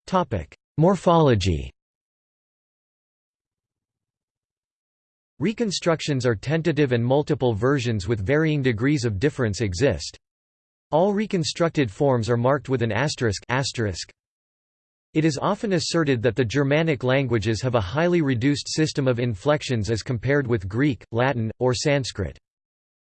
Topic: Morphology. Reconstructions are tentative and multiple versions with varying degrees of difference exist. All reconstructed forms are marked with an asterisk, asterisk. It is often asserted that the Germanic languages have a highly reduced system of inflections as compared with Greek, Latin, or Sanskrit.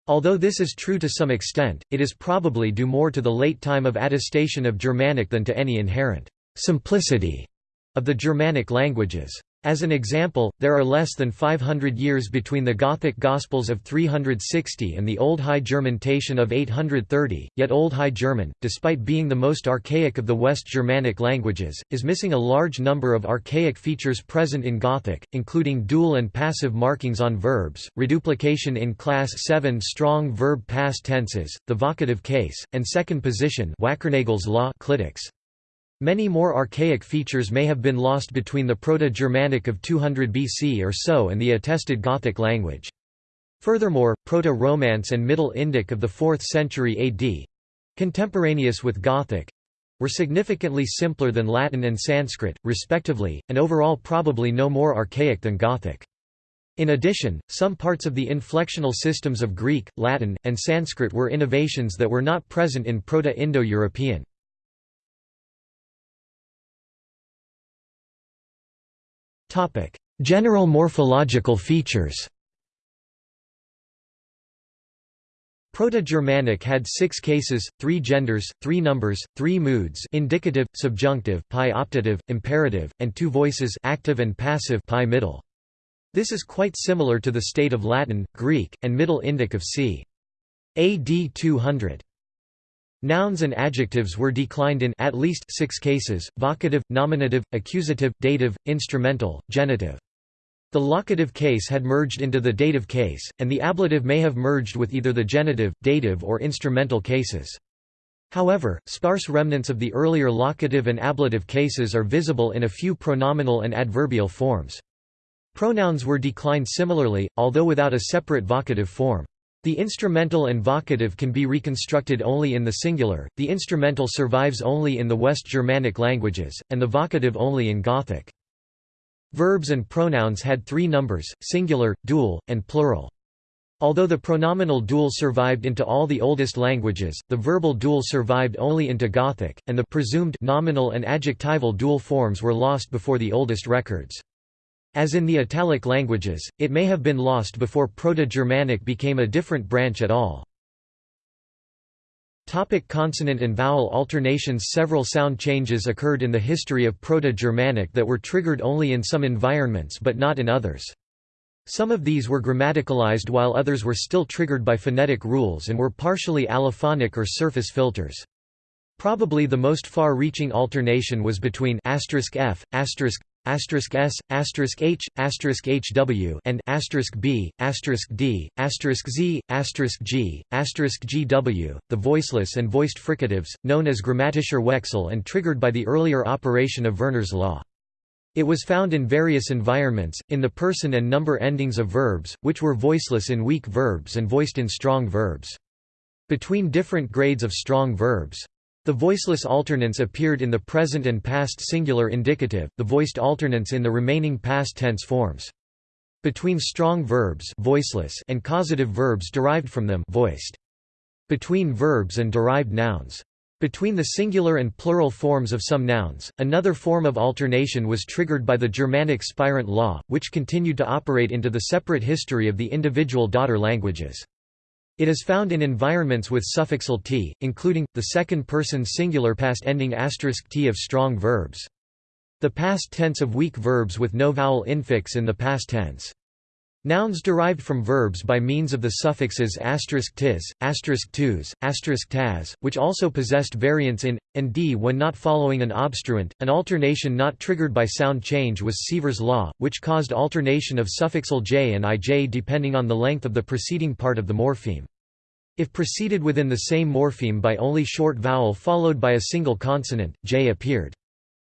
Although this is true to some extent, it is probably due more to the late time of attestation of Germanic than to any inherent simplicity of the Germanic languages. As an example, there are less than 500 years between the Gothic Gospels of 360 and the Old High German Tatian of 830, yet Old High German, despite being the most archaic of the West Germanic languages, is missing a large number of archaic features present in Gothic, including dual and passive markings on verbs, reduplication in class 7 strong verb past tenses, the vocative case, and second position law clitics. Many more archaic features may have been lost between the Proto-Germanic of 200 BC or so and the attested Gothic language. Furthermore, Proto-Romance and Middle Indic of the 4th century AD—contemporaneous with Gothic—were significantly simpler than Latin and Sanskrit, respectively, and overall probably no more archaic than Gothic. In addition, some parts of the inflectional systems of Greek, Latin, and Sanskrit were innovations that were not present in Proto-Indo-European. General morphological features Proto-Germanic had six cases, three genders, three numbers, three moods indicative, subjunctive pi optative, imperative, and two voices active and passive pi middle. This is quite similar to the state of Latin, Greek, and Middle Indic of c. AD 200. Nouns and adjectives were declined in at least six cases, vocative, nominative, accusative, dative, instrumental, genitive. The locative case had merged into the dative case, and the ablative may have merged with either the genitive, dative or instrumental cases. However, sparse remnants of the earlier locative and ablative cases are visible in a few pronominal and adverbial forms. Pronouns were declined similarly, although without a separate vocative form. The instrumental and vocative can be reconstructed only in the singular, the instrumental survives only in the West Germanic languages, and the vocative only in Gothic. Verbs and pronouns had three numbers, singular, dual, and plural. Although the pronominal dual survived into all the oldest languages, the verbal dual survived only into Gothic, and the presumed nominal and adjectival dual forms were lost before the oldest records. As in the Italic languages, it may have been lost before Proto-Germanic became a different branch at all. Topic consonant and vowel alternations Several sound changes occurred in the history of Proto-Germanic that were triggered only in some environments but not in others. Some of these were grammaticalized while others were still triggered by phonetic rules and were partially allophonic or surface filters. Probably the most far-reaching alternation was between f, s, h, hw, and b, d, z, g, gw, the voiceless and voiced fricatives, known as grammatischer Wechsel and triggered by the earlier operation of Verner's law. It was found in various environments, in the person and number endings of verbs, which were voiceless in weak verbs and voiced in strong verbs. Between different grades of strong verbs, the voiceless alternants appeared in the present and past singular indicative, the voiced alternants in the remaining past tense forms. Between strong verbs voiceless and causative verbs derived from them voiced. Between verbs and derived nouns. Between the singular and plural forms of some nouns, another form of alternation was triggered by the Germanic spirant law, which continued to operate into the separate history of the individual daughter languages. It is found in environments with suffixal t, including, the second-person singular past ending *t of strong verbs. The past tense of weak verbs with no vowel infix in the past tense. Nouns derived from verbs by means of the suffixes *tis, *tus, *tas, which also possessed variants in, and d when not following an obstruent. An alternation not triggered by sound change was Sievers' law, which caused alternation of suffixal j and ij depending on the length of the preceding part of the morpheme. If preceded within the same morpheme by only short vowel followed by a single consonant, j appeared.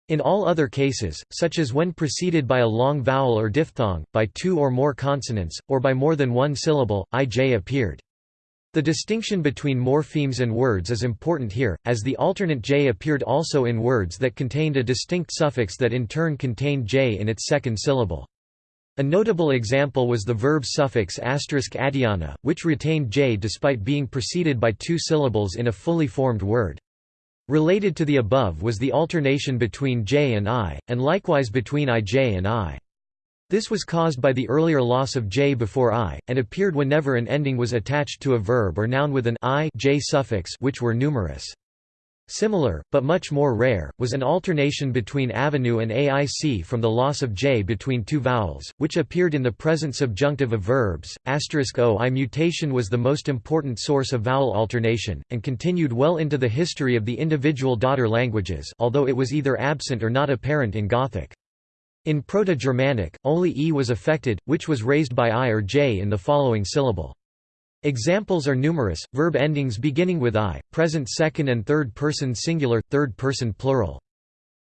In all other cases, such as when preceded by a long vowel or diphthong, by two or more consonants, or by more than one syllable, ij appeared. The distinction between morphemes and words is important here, as the alternate j appeared also in words that contained a distinct suffix that in turn contained j in its second syllable. A notable example was the verb suffix adiana, which retained j despite being preceded by two syllables in a fully formed word. Related to the above was the alternation between j and i, and likewise between ij and i. This was caused by the earlier loss of j before i, and appeared whenever an ending was attached to a verb or noun with an i j suffix which were numerous. Similar, but much more rare, was an alternation between avenue and aic from the loss of j between two vowels, which appeared in the present subjunctive of verbs. O I mutation was the most important source of vowel alternation, and continued well into the history of the individual daughter languages although it was either absent or not apparent in Gothic. In Proto-Germanic, only e was affected, which was raised by i or j in the following syllable. Examples are numerous, verb endings beginning with i, present second and third person singular, third person plural.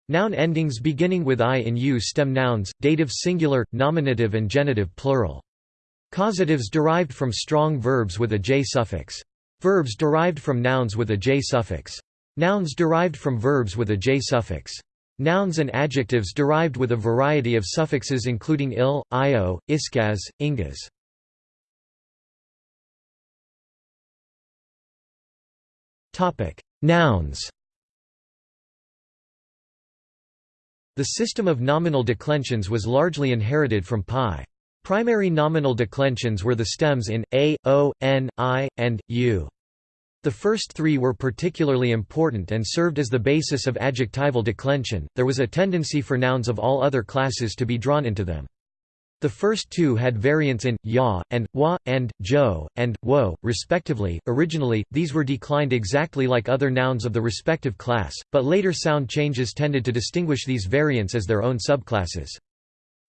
Noun endings beginning with i in u stem nouns, dative singular, nominative and genitive plural. Causatives derived from strong verbs with a j suffix. Verbs derived from nouns with a j suffix. Nouns derived from verbs with a j suffix. Nouns and adjectives derived with a variety of suffixes including il, io, iskaz, ingas. Topic: Nouns. The system of nominal declensions was largely inherited from pi. Primary nominal declensions were the stems in a, o, n, i, and u. The first three were particularly important and served as the basis of adjectival declension. There was a tendency for nouns of all other classes to be drawn into them. The first two had variants in ya and wa and jo and wo, respectively. Originally, these were declined exactly like other nouns of the respective class, but later sound changes tended to distinguish these variants as their own subclasses.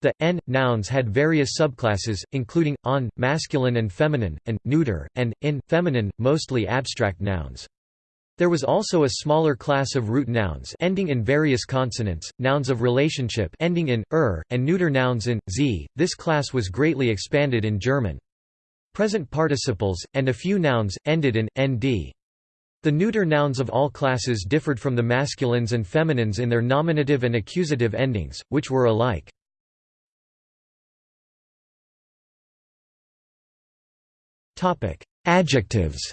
The n nouns had various subclasses, including on, masculine and feminine, and neuter, and in, feminine, mostly abstract nouns. There was also a smaller class of root nouns ending in various consonants, nouns of relationship ending in er, and neuter nouns in z. This class was greatly expanded in German. Present participles, and a few nouns, ended in nd. The neuter nouns of all classes differed from the masculines and feminines in their nominative and accusative endings, which were alike. Adjectives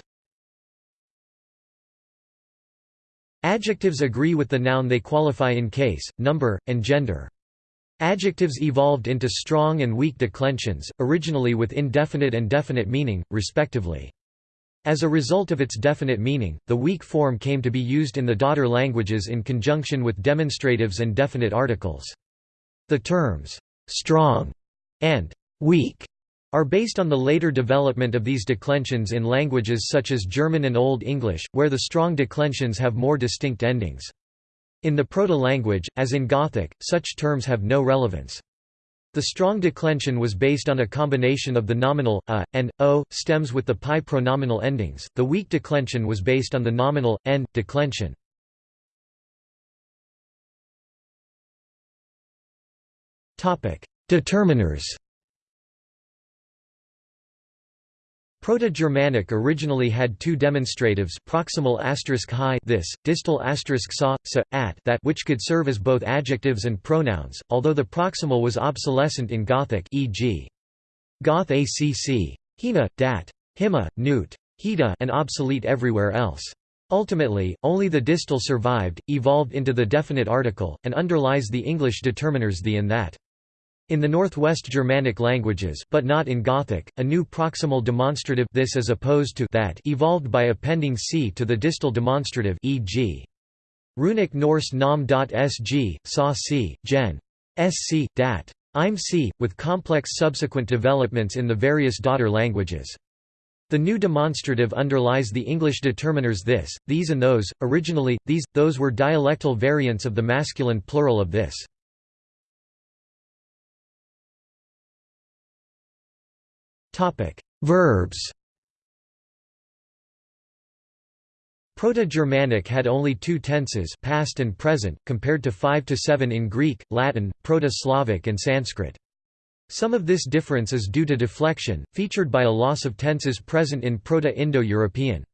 Adjectives agree with the noun they qualify in case, number, and gender. Adjectives evolved into strong and weak declensions, originally with indefinite and definite meaning, respectively. As a result of its definite meaning, the weak form came to be used in the daughter languages in conjunction with demonstratives and definite articles. The terms, strong and weak are based on the later development of these declensions in languages such as German and Old English, where the strong declensions have more distinct endings. In the proto-language, as in Gothic, such terms have no relevance. The strong declension was based on a combination of the nominal a and o stems with the pi pronominal endings. The weak declension was based on the nominal n declension. Determiners. Proto-Germanic originally had two demonstratives proximal high this, distal sa, sa, at that which could serve as both adjectives and pronouns, although the proximal was obsolescent in Gothic e.g. Goth acc. Hina, dat. Hima, newt. Hida and obsolete everywhere else. Ultimately, only the distal survived, evolved into the definite article, and underlies the English determiners the and that. In the Northwest Germanic languages but not in Gothic, a new proximal demonstrative this as opposed to that evolved by appending c to the distal demonstrative e.g. Runic Norse nam.sg, sa c, gen. sc, dat. im c, with complex subsequent developments in the various daughter languages. The new demonstrative underlies the English determiners this, these and those. Originally, these, those were dialectal variants of the masculine plural of this. Verbs. Proto-Germanic had only two tenses, past and present, compared to 5 to 7 in Greek, Latin, Proto-Slavic and Sanskrit. Some of this difference is due to deflection, featured by a loss of tenses present in Proto-Indo-European.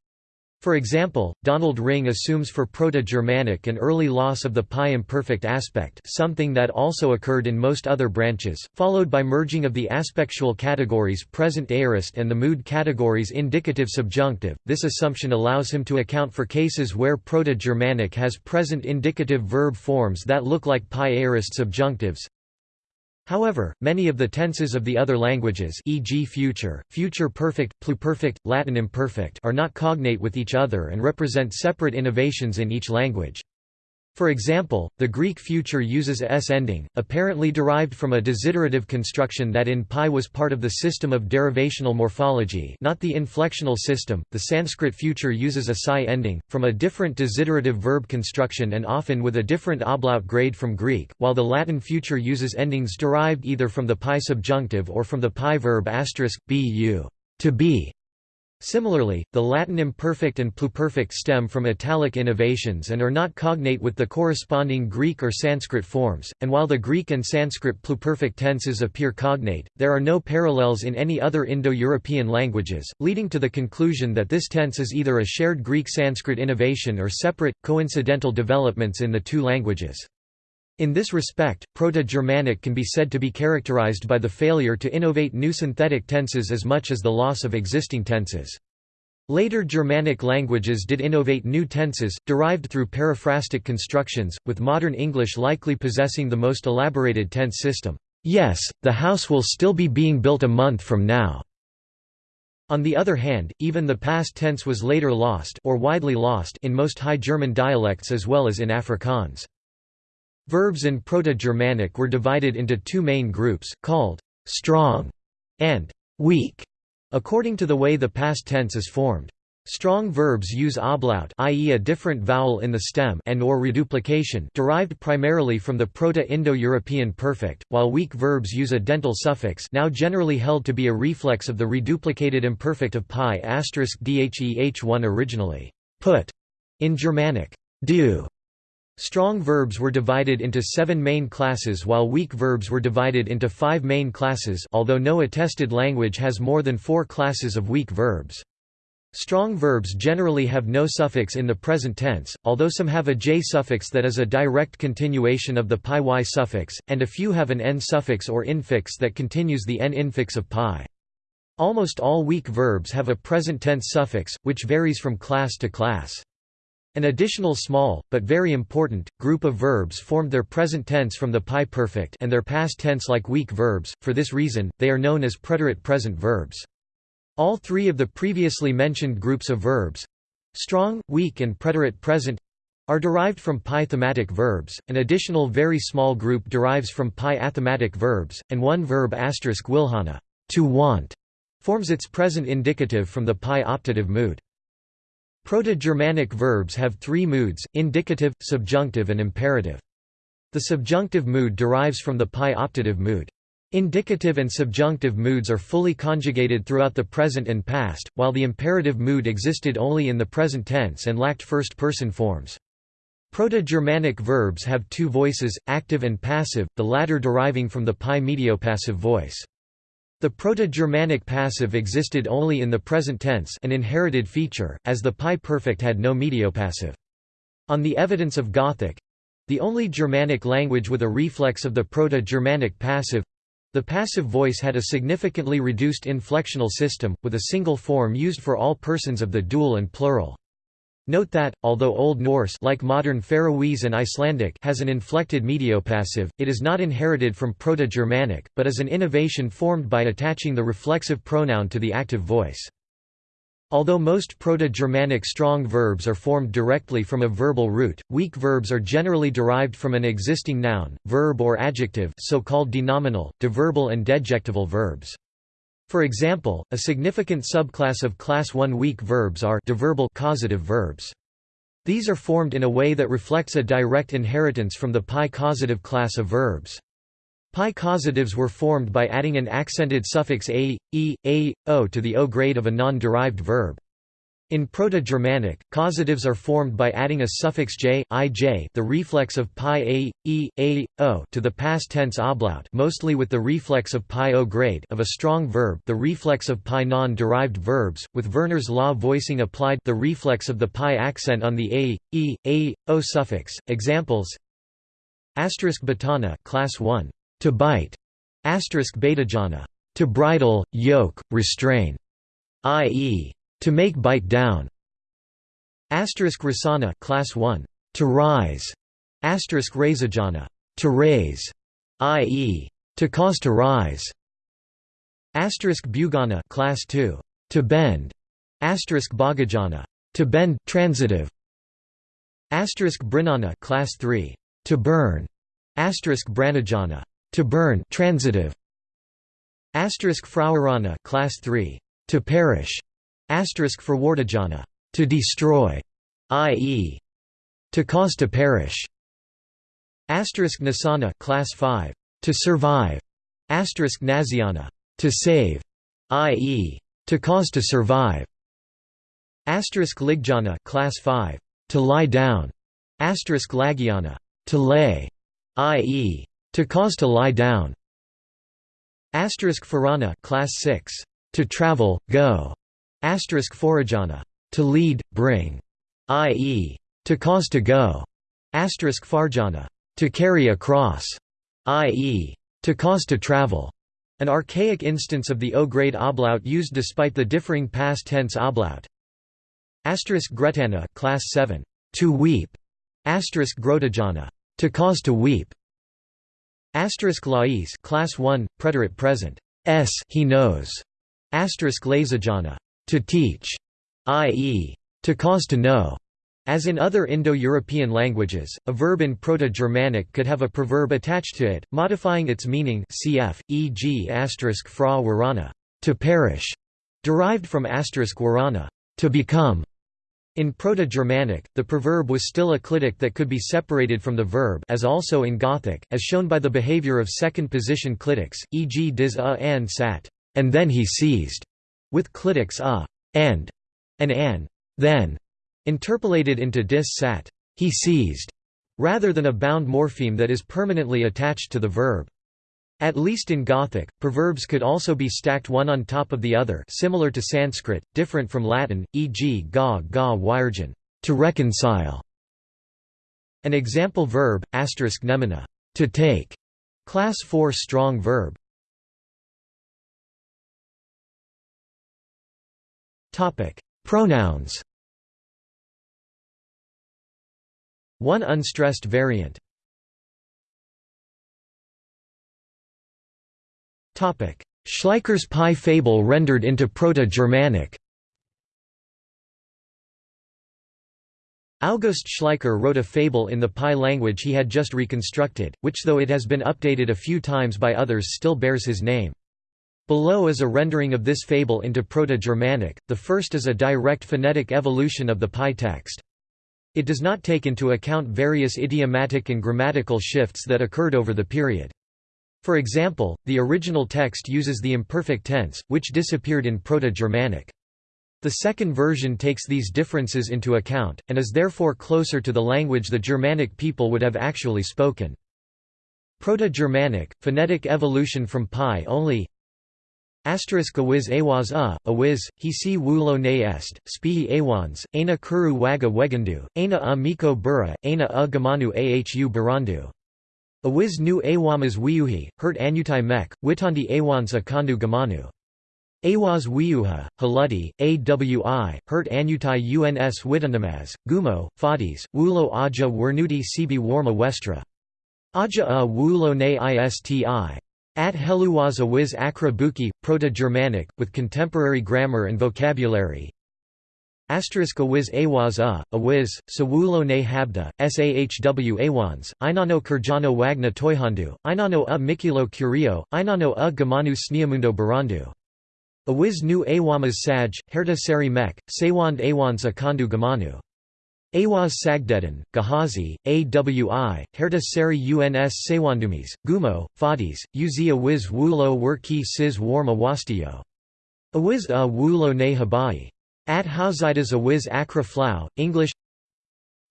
For example, Donald Ringe assumes for Proto-Germanic an early loss of the pi imperfect aspect something that also occurred in most other branches, followed by merging of the aspectual categories present aorist and the mood categories indicative subjunctive. This assumption allows him to account for cases where Proto-Germanic has present indicative verb forms that look like pi aorist subjunctives, However, many of the tenses of the other languages e.g. future, future perfect, pluperfect, Latin imperfect are not cognate with each other and represent separate innovations in each language. For example, the Greek future uses a s ending, apparently derived from a desiderative construction that in pi was part of the system of derivational morphology not the inflectional system. The Sanskrit future uses a psi ending, from a different desiderative verb construction and often with a different ablaut grade from Greek, while the Latin future uses endings derived either from the pi subjunctive or from the pi verb asterisk, bu to be, Similarly, the Latin imperfect and pluperfect stem from italic innovations and are not cognate with the corresponding Greek or Sanskrit forms, and while the Greek and Sanskrit pluperfect tenses appear cognate, there are no parallels in any other Indo-European languages, leading to the conclusion that this tense is either a shared Greek-Sanskrit innovation or separate, coincidental developments in the two languages. In this respect, Proto-Germanic can be said to be characterized by the failure to innovate new synthetic tenses as much as the loss of existing tenses. Later Germanic languages did innovate new tenses, derived through periphrastic constructions, with modern English likely possessing the most elaborated tense system. Yes, the house will still be being built a month from now. On the other hand, even the past tense was later lost or widely lost in most High German dialects as well as in Afrikaans. Verbs in Proto-Germanic were divided into two main groups, called «strong» and «weak», according to the way the past tense is formed. Strong verbs use ablaut i.e. a different vowel in the stem and or reduplication derived primarily from the Proto-Indo-European perfect, while weak verbs use a dental suffix now generally held to be a reflex of the reduplicated imperfect of pi dheh1 originally put in Germanic do. Strong verbs were divided into seven main classes while weak verbs were divided into five main classes although no attested language has more than four classes of weak verbs. Strong verbs generally have no suffix in the present tense, although some have a j suffix that is a direct continuation of the pi y suffix, and a few have an n suffix or infix that continues the n infix of pi. Almost all weak verbs have a present tense suffix, which varies from class to class. An additional small, but very important, group of verbs formed their present tense from the pi perfect and their past tense like weak verbs, for this reason, they are known as preterite present verbs. All three of the previously mentioned groups of verbs—strong, weak and preterite present—are derived from pi thematic verbs, an additional very small group derives from pi athematic verbs, and one verb wilhana to want, forms its present indicative from the pi optative mood. Proto-Germanic verbs have three moods, indicative, subjunctive and imperative. The subjunctive mood derives from the pi optative mood. Indicative and subjunctive moods are fully conjugated throughout the present and past, while the imperative mood existed only in the present tense and lacked first-person forms. Proto-Germanic verbs have two voices, active and passive, the latter deriving from the pi mediopassive voice. The Proto-Germanic passive existed only in the present tense an inherited feature, as the pi perfect had no mediopassive. On the evidence of Gothic—the only Germanic language with a reflex of the Proto-Germanic passive, the passive voice had a significantly reduced inflectional system, with a single form used for all persons of the dual and plural. Note that, although Old Norse like modern Faroese and Icelandic has an inflected mediopassive, it is not inherited from Proto-Germanic, but is an innovation formed by attaching the reflexive pronoun to the active voice. Although most Proto-Germanic strong verbs are formed directly from a verbal root, weak verbs are generally derived from an existing noun, verb or adjective so-called denominal, deverbal and dejectival verbs. For example, a significant subclass of class 1 weak verbs are deverbal causative verbs. These are formed in a way that reflects a direct inheritance from the pi causative class of verbs. Pi causatives were formed by adding an accented suffix a, e, a, o to the o grade of a non-derived verb. In Proto-Germanic, causatives are formed by adding a suffix j, ij the reflex of pi a, e, a, o to the past tense ablaut mostly with the reflex of pi o grade of a strong verb the reflex of pi non-derived verbs, with Verner's law voicing applied the reflex of the pi accent on the a, e, a, o suffix. Examples Asterisk batana class 1 to bite, asterisk betajana, to bridle, yoke, restrain, i.e., to make bite down. Asterisk rasana, class 1, to rise, asterisk razajana, to raise, i.e., to cause to rise. Asterisk bugana, class 2, to bend, asterisk bagajana, to bend, transitive. Asterisk brinana, class 3, to burn, asterisk branajana, to burn transitive asterisk frauerana class 3 to perish asterisk verwardajana to destroy i.e. to cause to perish asterisk nasana class 5 to survive asterisk naziana to save i.e. to cause to survive asterisk ligjana class 5 to lie down asterisk lagiana to lay i.e. To cause to lie down. Asterisk Farana class 6. To travel, go. Asterisk Forajana. To lead, bring. I.e. To cause to go. Asterisk Farjana. To carry across. I.e. To cause to travel. An archaic instance of the O-grade ablaut used despite the differing past tense ablaut. Asterisk Gretana class 7. To weep. Asterisk Grotajana. To cause to weep. Asterisk lais class 1 preterite present s he knows asterisk lazajana to teach i.e. to cause to know as in other Indo-European languages, a verb in Proto-Germanic could have a preverb attached to it, modifying its meaning cf. e.g. fra warana to perish, derived from warana to become. In Proto-Germanic, the preverb was still a clitic that could be separated from the verb as also in Gothic, as shown by the behavior of second-position clitics, e.g. dis a an sat, and then he seized, with clitics a, and, and an, then, interpolated into dis sat, he seized, rather than a bound morpheme that is permanently attached to the verb. At least in Gothic, preverbs could also be stacked one on top of the other similar to Sanskrit, different from Latin, e.g. ga ga wirgen to reconcile". An example verb, asterisk nemina to take", class 4 strong verb. Pronouns. One unstressed variant. Schleicher's Pi fable rendered into Proto-Germanic. August Schleicher wrote a fable in the Pi language he had just reconstructed, which though it has been updated a few times by others still bears his name. Below is a rendering of this fable into Proto-Germanic, the first is a direct phonetic evolution of the Pi text. It does not take into account various idiomatic and grammatical shifts that occurred over the period. For example, the original text uses the imperfect tense, which disappeared in Proto-Germanic. The second version takes these differences into account, and is therefore closer to the language the Germanic people would have actually spoken. Proto-Germanic, phonetic evolution from Pi only Asterisk awiz awas a, awiz, he si wulo ne est, spihi awans, ana kuru waga wegandu, aina a miko bura, aina a gamanu ahu barandu. Awiz nu awamas wiuhi, hurt anutai mek, witandi awans akandu gamanu. Awaz wiuha, haludi, awi, hurt anutai uns witandamaz, gumo, fadis, wulo aja wernuti sibi warma westra. Aja a wulo ne isti. At Heluwaz awiz akra buki, Proto-Germanic, with contemporary grammar and vocabulary, Asterisk awiz awaz a, awiz, sawulo ne habda, sahw awans, inano kurjano wagna toihandu, inano a mikilo curio, inano a gamanu sneamundo barandu. Awiz nu awamas saj, herta seri mek, awans akandu gamanu. Awaz sagdedan, gahazi, awi, herta seri uns sawandumis, gumo, fadis, uzi awiz wulo wur ki sis warm awastiyo. Awiz a wulo ne habai. At Hausidas awiz akra flow, English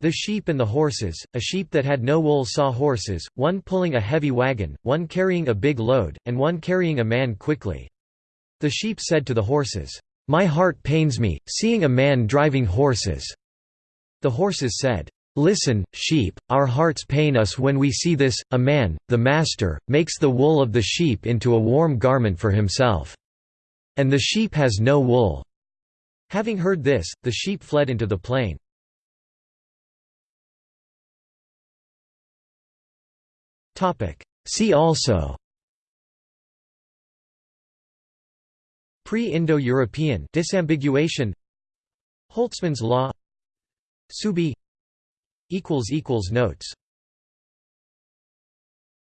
The sheep and the horses, a sheep that had no wool saw horses, one pulling a heavy wagon, one carrying a big load, and one carrying a man quickly. The sheep said to the horses, "'My heart pains me, seeing a man driving horses." The horses said, Listen, sheep, our hearts pain us when we see this, a man, the master, makes the wool of the sheep into a warm garment for himself. And the sheep has no wool. Having heard this, the sheep fled into the plain. See also Pre-Indo-European disambiguation Holtzmann's law Subi. Equals equals Notes